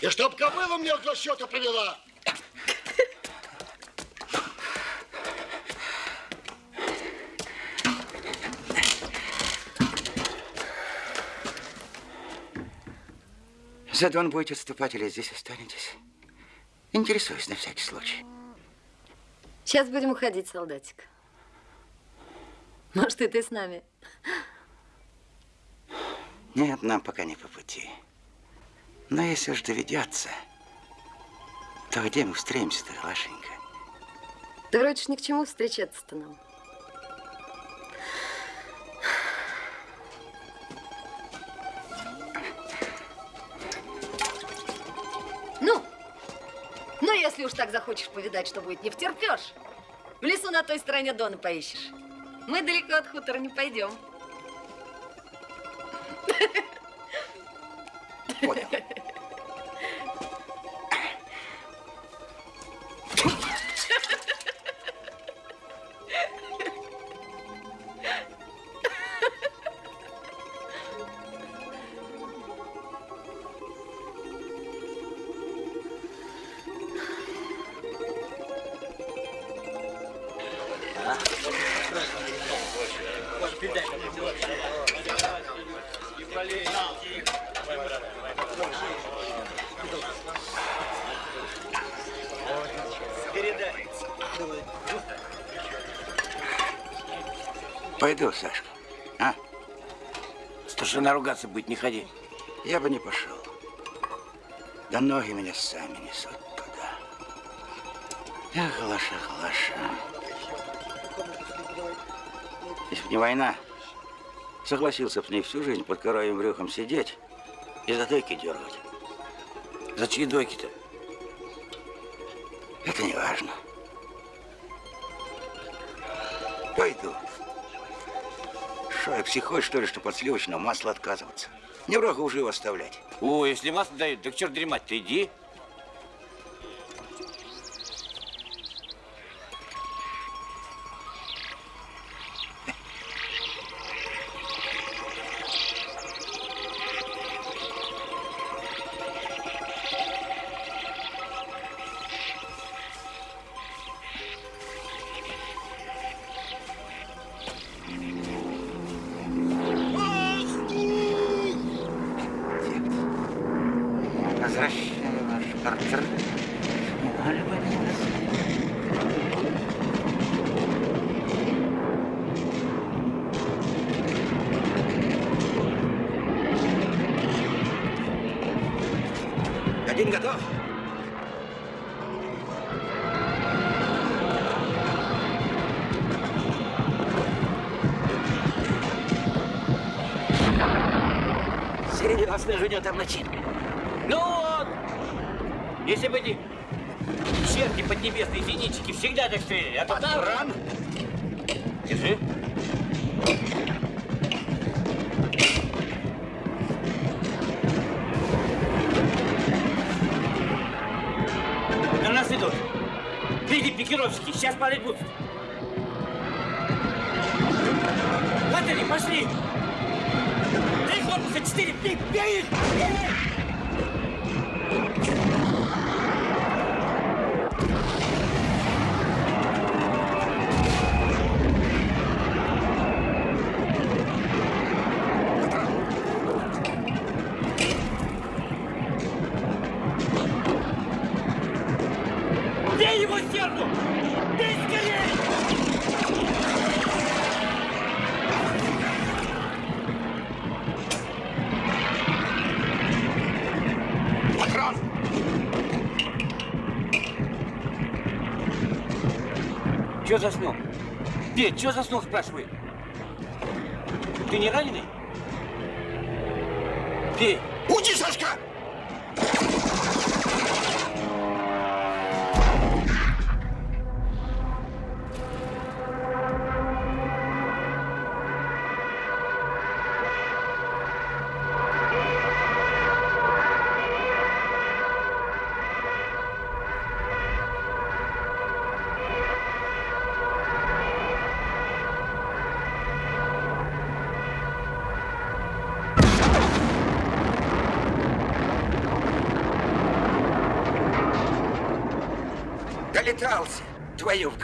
[SPEAKER 3] И чтоб кобылу мне для счета привела.
[SPEAKER 2] За Дон будете отступать или здесь останетесь? Интересуюсь на всякий случай.
[SPEAKER 12] Сейчас будем уходить, солдатик. Может, и ты с нами?
[SPEAKER 2] Нет, нам пока не по пути. Но если уж доведется, то где мы встретимся-то, Лашенька?
[SPEAKER 12] Да вроде ж ни к чему встречаться-то нам. Если уж так захочешь повидать, что будет, не втерпешь. В лесу на той стороне Дона поищешь. Мы далеко от хутора не пойдем.
[SPEAKER 2] Понял. Пойду, Сашка. А?
[SPEAKER 7] Старшина ругаться будет, не ходи.
[SPEAKER 2] Я бы не пошел. Да ноги меня сами несут туда. Эх, Глаша, Глаша. Если бы не война, согласился бы с ней всю жизнь под коровьим брюхом сидеть и за дойки дергать.
[SPEAKER 7] За чьи дойки-то?
[SPEAKER 2] Это не важно. Что, я психой, что ли, что под сливочного масла отказываться? Не врага уже его оставлять.
[SPEAKER 7] О, если масло дают, так черт дремать, ты иди. Середина ждет там начинка. Ну вот! Если бы эти черти поднебесные зенитчики всегда так стреляли, а то там...
[SPEAKER 2] Ран!
[SPEAKER 7] Держи. На нас идут. Впереди пикировщики, сейчас падать будут. Че заснул? Петь, че заснул, спрашивает? Ты не раненый?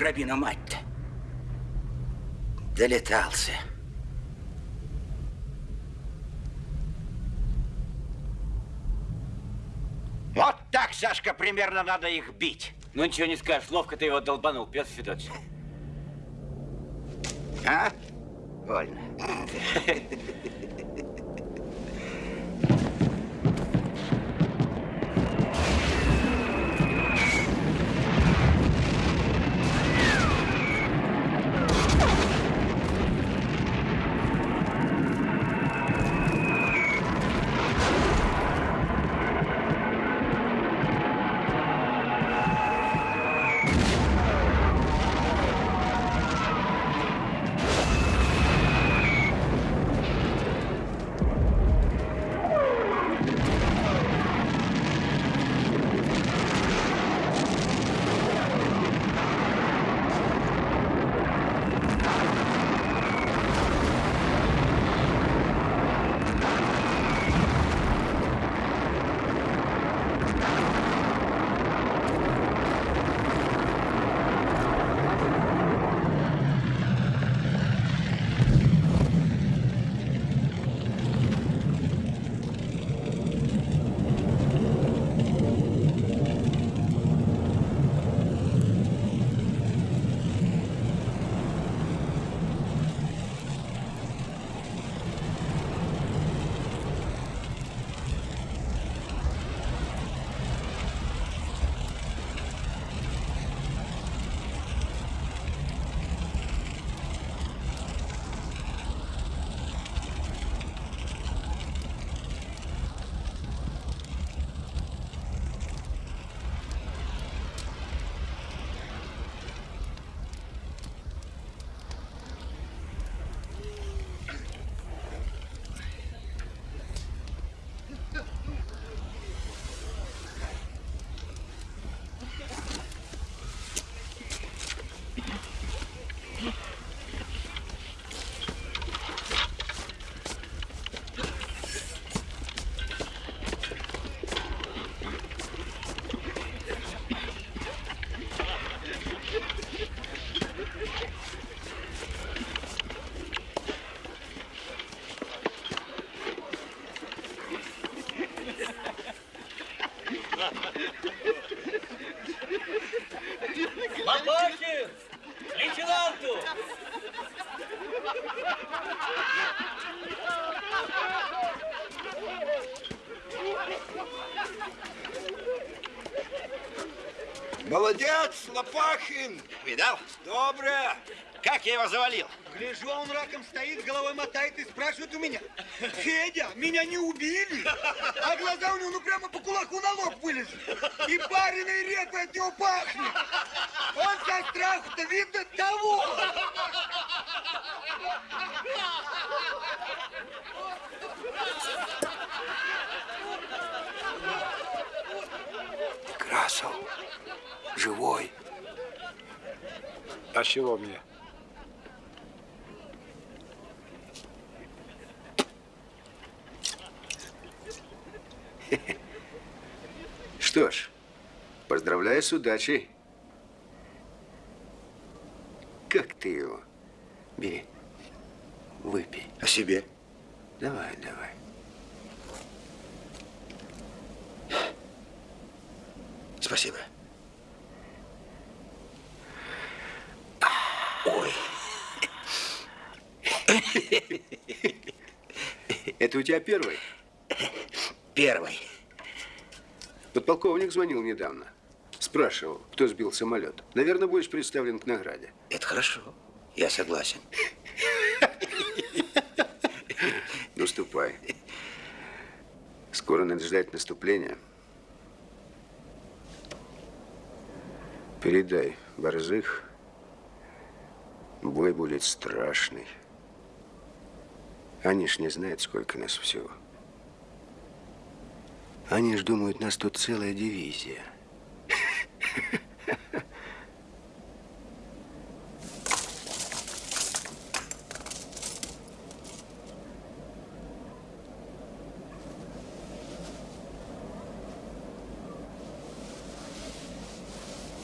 [SPEAKER 2] Гробину мать-то. Долетался. Сашка, примерно надо их бить.
[SPEAKER 7] Ну ничего не скажешь, ловко ты его долбанул, Петр Федорович.
[SPEAKER 2] Молодец, Лопахин! Видал? Доброе! Как я его завалил?
[SPEAKER 13] Гляжу, он раком стоит, головой мотает и спрашивает у меня. Федя, меня не убили? А глаза у него ну прямо по кулаку на лоб вылезли. И пареной репой от него пахнет. Он со страху-то видно того.
[SPEAKER 2] Красов. Живой.
[SPEAKER 14] А чего мне? (laughs)
[SPEAKER 15] Что ж, поздравляю с удачей. Как ты его? Бери, выпей.
[SPEAKER 2] А себе?
[SPEAKER 15] Давай, давай.
[SPEAKER 2] Спасибо. Ой.
[SPEAKER 15] Это у тебя первый?
[SPEAKER 2] Первый.
[SPEAKER 15] Подполковник звонил недавно. Спрашивал, кто сбил самолет. Наверное, будешь представлен к награде.
[SPEAKER 2] Это хорошо. Я согласен.
[SPEAKER 15] Ну, ступай. Скоро надо ждать наступления. Передай, Борзых, бой будет страшный. Они ж не знают, сколько нас всего. Они ж думают, нас тут целая дивизия.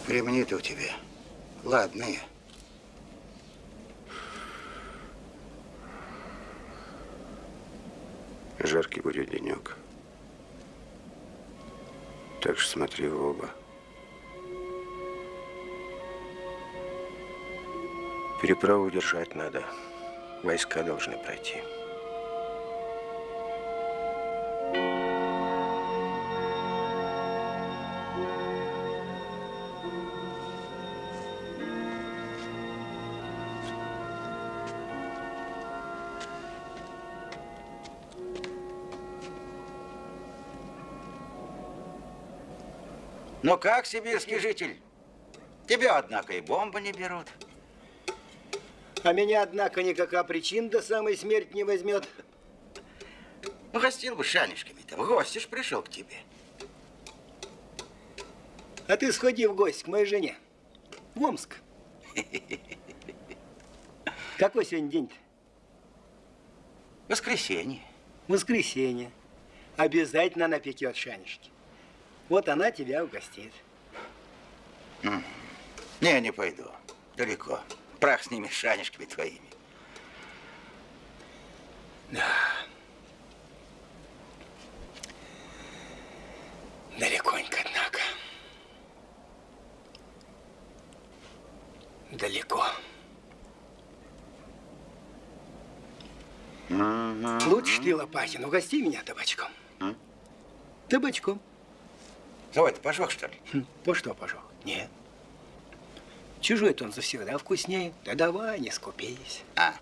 [SPEAKER 2] Ремни-то у тебя ладные.
[SPEAKER 15] Жаркий будет денек.
[SPEAKER 6] Так что смотри в оба. Переправу держать надо. Войска должны пройти.
[SPEAKER 2] Ну как, сибирский житель? Тебя, однако, и бомбы не берут.
[SPEAKER 6] А меня, однако, никакая причина до самой смерти не возьмет.
[SPEAKER 2] Угостил бы шанишками-то. В гости ж пришел к тебе.
[SPEAKER 6] А ты сходи в гости к моей жене. В Омск. (laughs) Какой сегодня день-то?
[SPEAKER 2] Воскресенье.
[SPEAKER 6] Воскресенье. Обязательно напекет шанишки. Вот она тебя угостит.
[SPEAKER 2] Не, не пойду. Далеко. Прах с ними, шанишками твоими.
[SPEAKER 6] Да. Далеконько, однако. Далеко. Лучше ты, Лопахин, угости меня табачком. Табачком.
[SPEAKER 2] Давай, ты пожег, что ли?
[SPEAKER 6] Хм, По что пожег? Нет. Чужой-то он завсегда вкуснее. Да давай, не скупись.
[SPEAKER 2] А.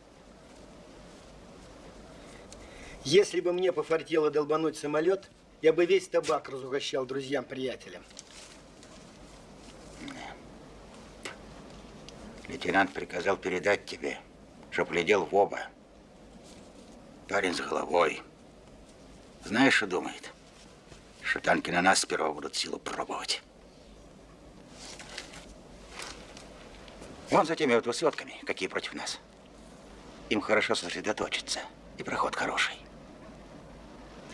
[SPEAKER 6] Если бы мне пофартело долбануть самолет, я бы весь табак разугощал друзьям-приятелям.
[SPEAKER 2] Лейтенант приказал передать тебе, чтоб глядел в оба. Парень с головой. Знаешь, что думает? Что танки на нас сперва будут силу пробовать. Вон за теми вот высотками, какие против нас. Им хорошо сосредоточиться. И проход хороший.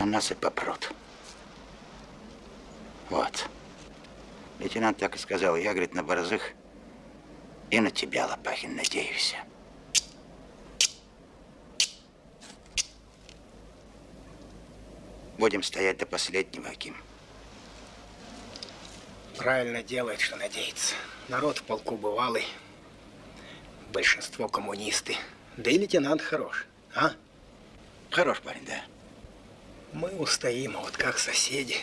[SPEAKER 2] На нас и попрут. Вот. Лейтенант так и сказал. Я, говорит, на борзых и на тебя, Лопахин, надеюсь. Будем стоять до последнего, Аким.
[SPEAKER 6] Правильно делает, что надеется. Народ в полку бывалый. Большинство коммунисты. Да и лейтенант хорош, а?
[SPEAKER 2] Хорош парень, да.
[SPEAKER 6] Мы устоим, а вот как соседи.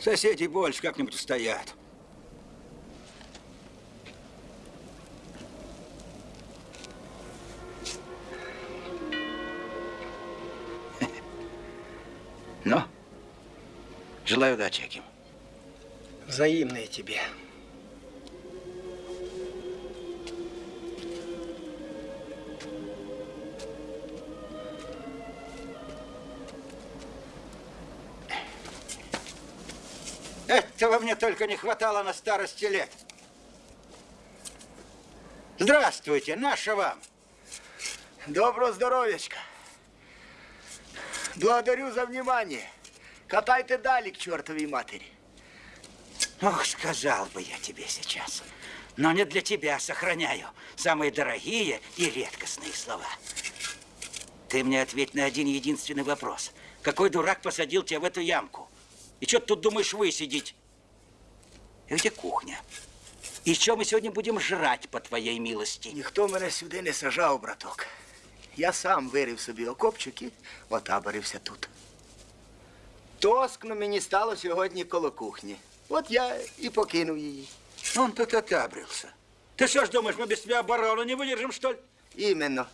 [SPEAKER 2] Соседи больше как-нибудь устоят. Ну, желаю удачи, Аким.
[SPEAKER 6] Взаимные тебе.
[SPEAKER 2] Этого мне только не хватало на старости лет. Здравствуйте, наша вам.
[SPEAKER 6] Доброго здоровечка. Благодарю за внимание. Катайте дали к чертовой матери.
[SPEAKER 2] Ох, сказал бы я тебе сейчас. Но не для тебя сохраняю самые дорогие и редкостные слова. Ты мне ответь на один единственный вопрос. Какой дурак посадил тебя в эту ямку? И что ты тут думаешь высидеть? И где кухня? И что мы сегодня будем жрать, по твоей милости?
[SPEAKER 6] Ніхто мене сюди не сажав, браток. Я сам вирив собі окопчик і отаборився тут. Тоскно мені стало сьогодні коло кухні. От я і покинув її.
[SPEAKER 2] Он тут отабрился. Ты что ж думаешь, мы без тебя оборону не выдержим, что ли?
[SPEAKER 6] Іменно.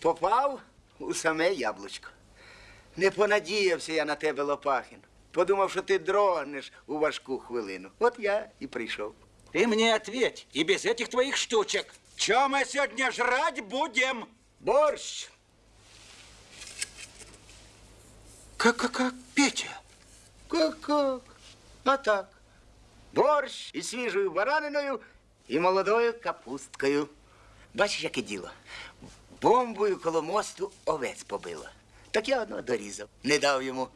[SPEAKER 6] Попав у саме яблучко. Не понадіявся я на тебе, Лопахін. Подумав, що ти дрогнеш у важку хвилину. От я і прийшов.
[SPEAKER 2] Ты мне ответь, и без этих твоих штучек. Чем мы сегодня жрать будем?
[SPEAKER 6] Борщ.
[SPEAKER 2] Как, как, как, Петя?
[SPEAKER 6] Как-как? А так. Борщ із свіжою бараниною і молодою капусткою. Бачиш, яке діло? Бомбою коло мосту овець побило. Так я одного дорізав. Не дав йому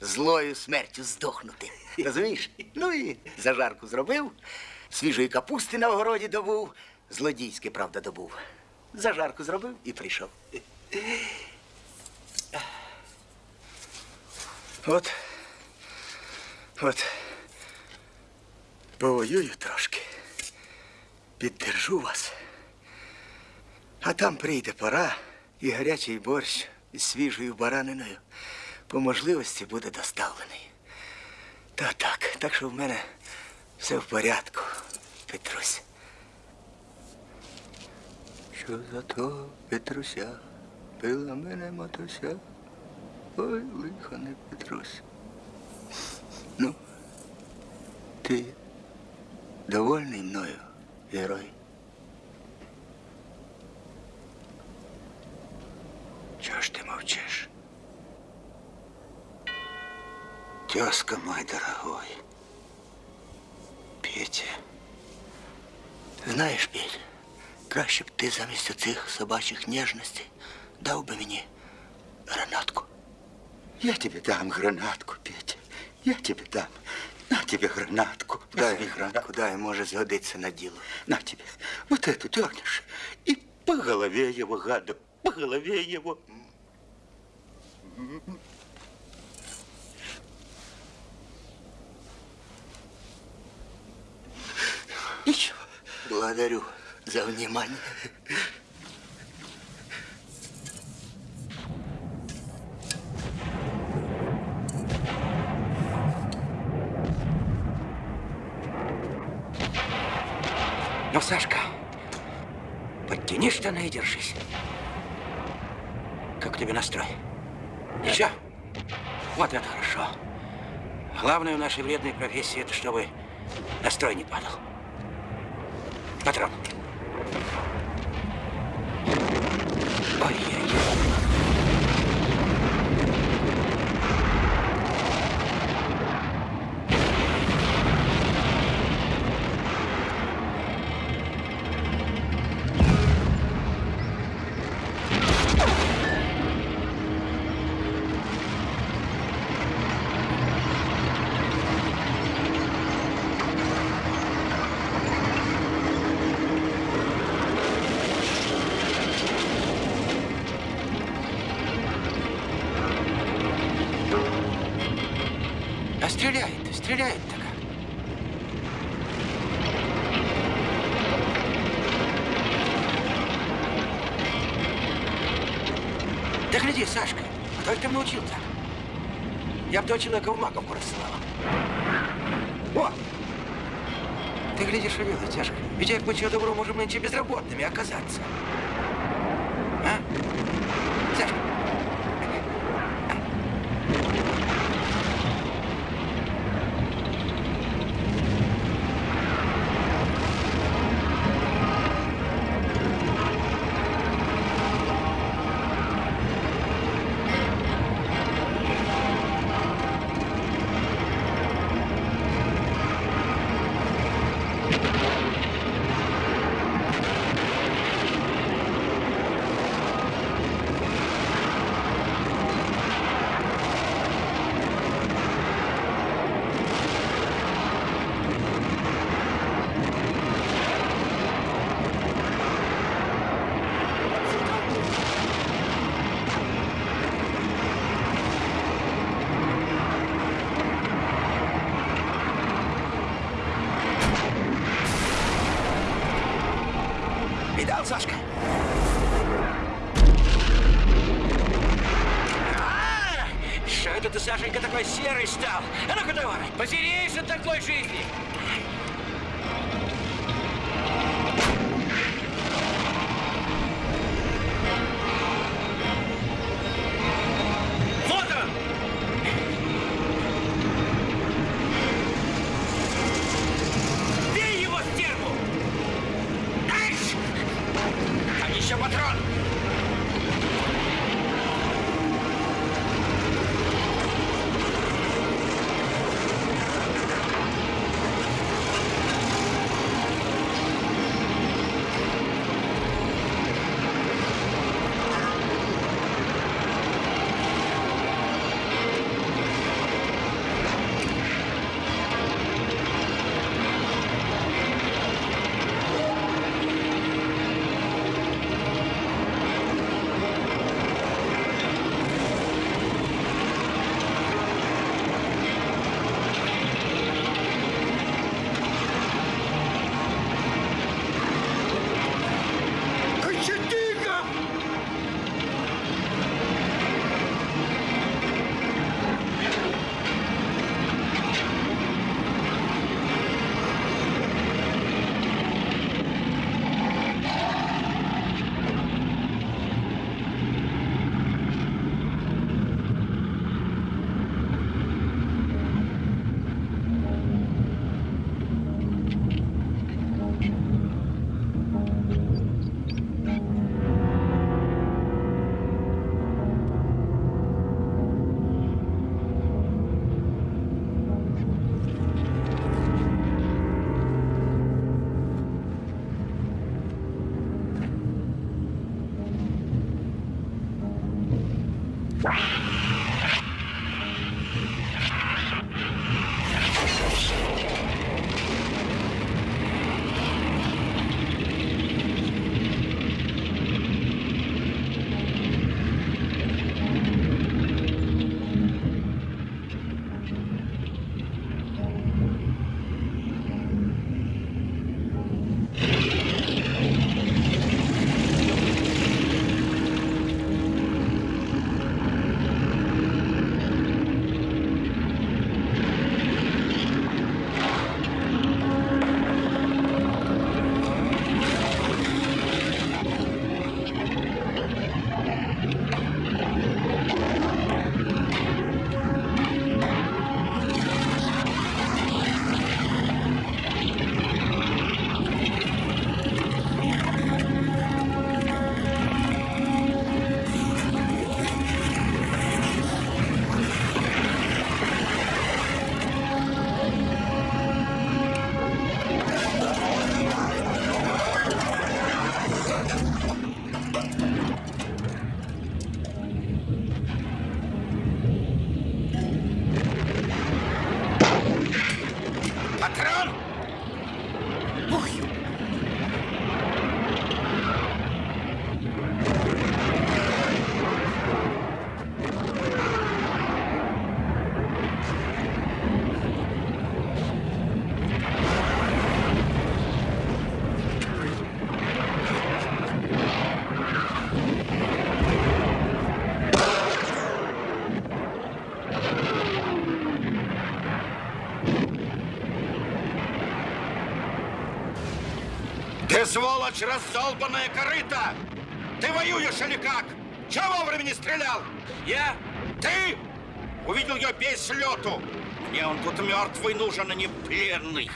[SPEAKER 6] злою смертю здохнути. Розумієш? Ну і зажарку зробив, свіжої капусти на огороді добув, злодійське, правда, добув. Зажарку зробив і прийшов. От От повоюю трошки, піддержу вас. А там прийде пора, і гарячий борщ із свіжою бараниною по можливості буде доставлений. Та так, так що в мене все в порядку, Петрусь. Що за то, Петруся, пила мене матуся? Ой, лихо не Петрусь. Ну, ти довольний мною, герой? Чого ж ти мовчиш?
[SPEAKER 2] Тезка мой дорогой. Петя.
[SPEAKER 6] Знаєш, Петь, краще б ти замість оцих собачих ніжностей дав би мені гранатку.
[SPEAKER 2] Я тебе дам гранатку, Петя. Я тебе дам. На тебе гранатку.
[SPEAKER 6] Дай гранатку, дай, може згодиться на діло.
[SPEAKER 2] На тебе. Вот эту дернешь. И по голове его, гада, по голове его. Ничего.
[SPEAKER 6] Благодарю за внимание.
[SPEAKER 2] Ну, Сашка, подтяни штаны и держись. Как тебе настрой? Еще? Вот это хорошо. Главное в нашей вредной профессии, это чтобы настрой не падал. Патрон. Ой-ой-ой. А Того человека в маковку рассылала. О! Ты гляди, что делает, Сашка. Ведь как мы чего доброго можем нынче безработными оказаться. Сволочь раздолбанная корыта! Ты воюешь или как? Чего вовремя не стрелял? Я? Ты? Увидел ее без лету. Мне он тут мертвый нужен, а не пленный.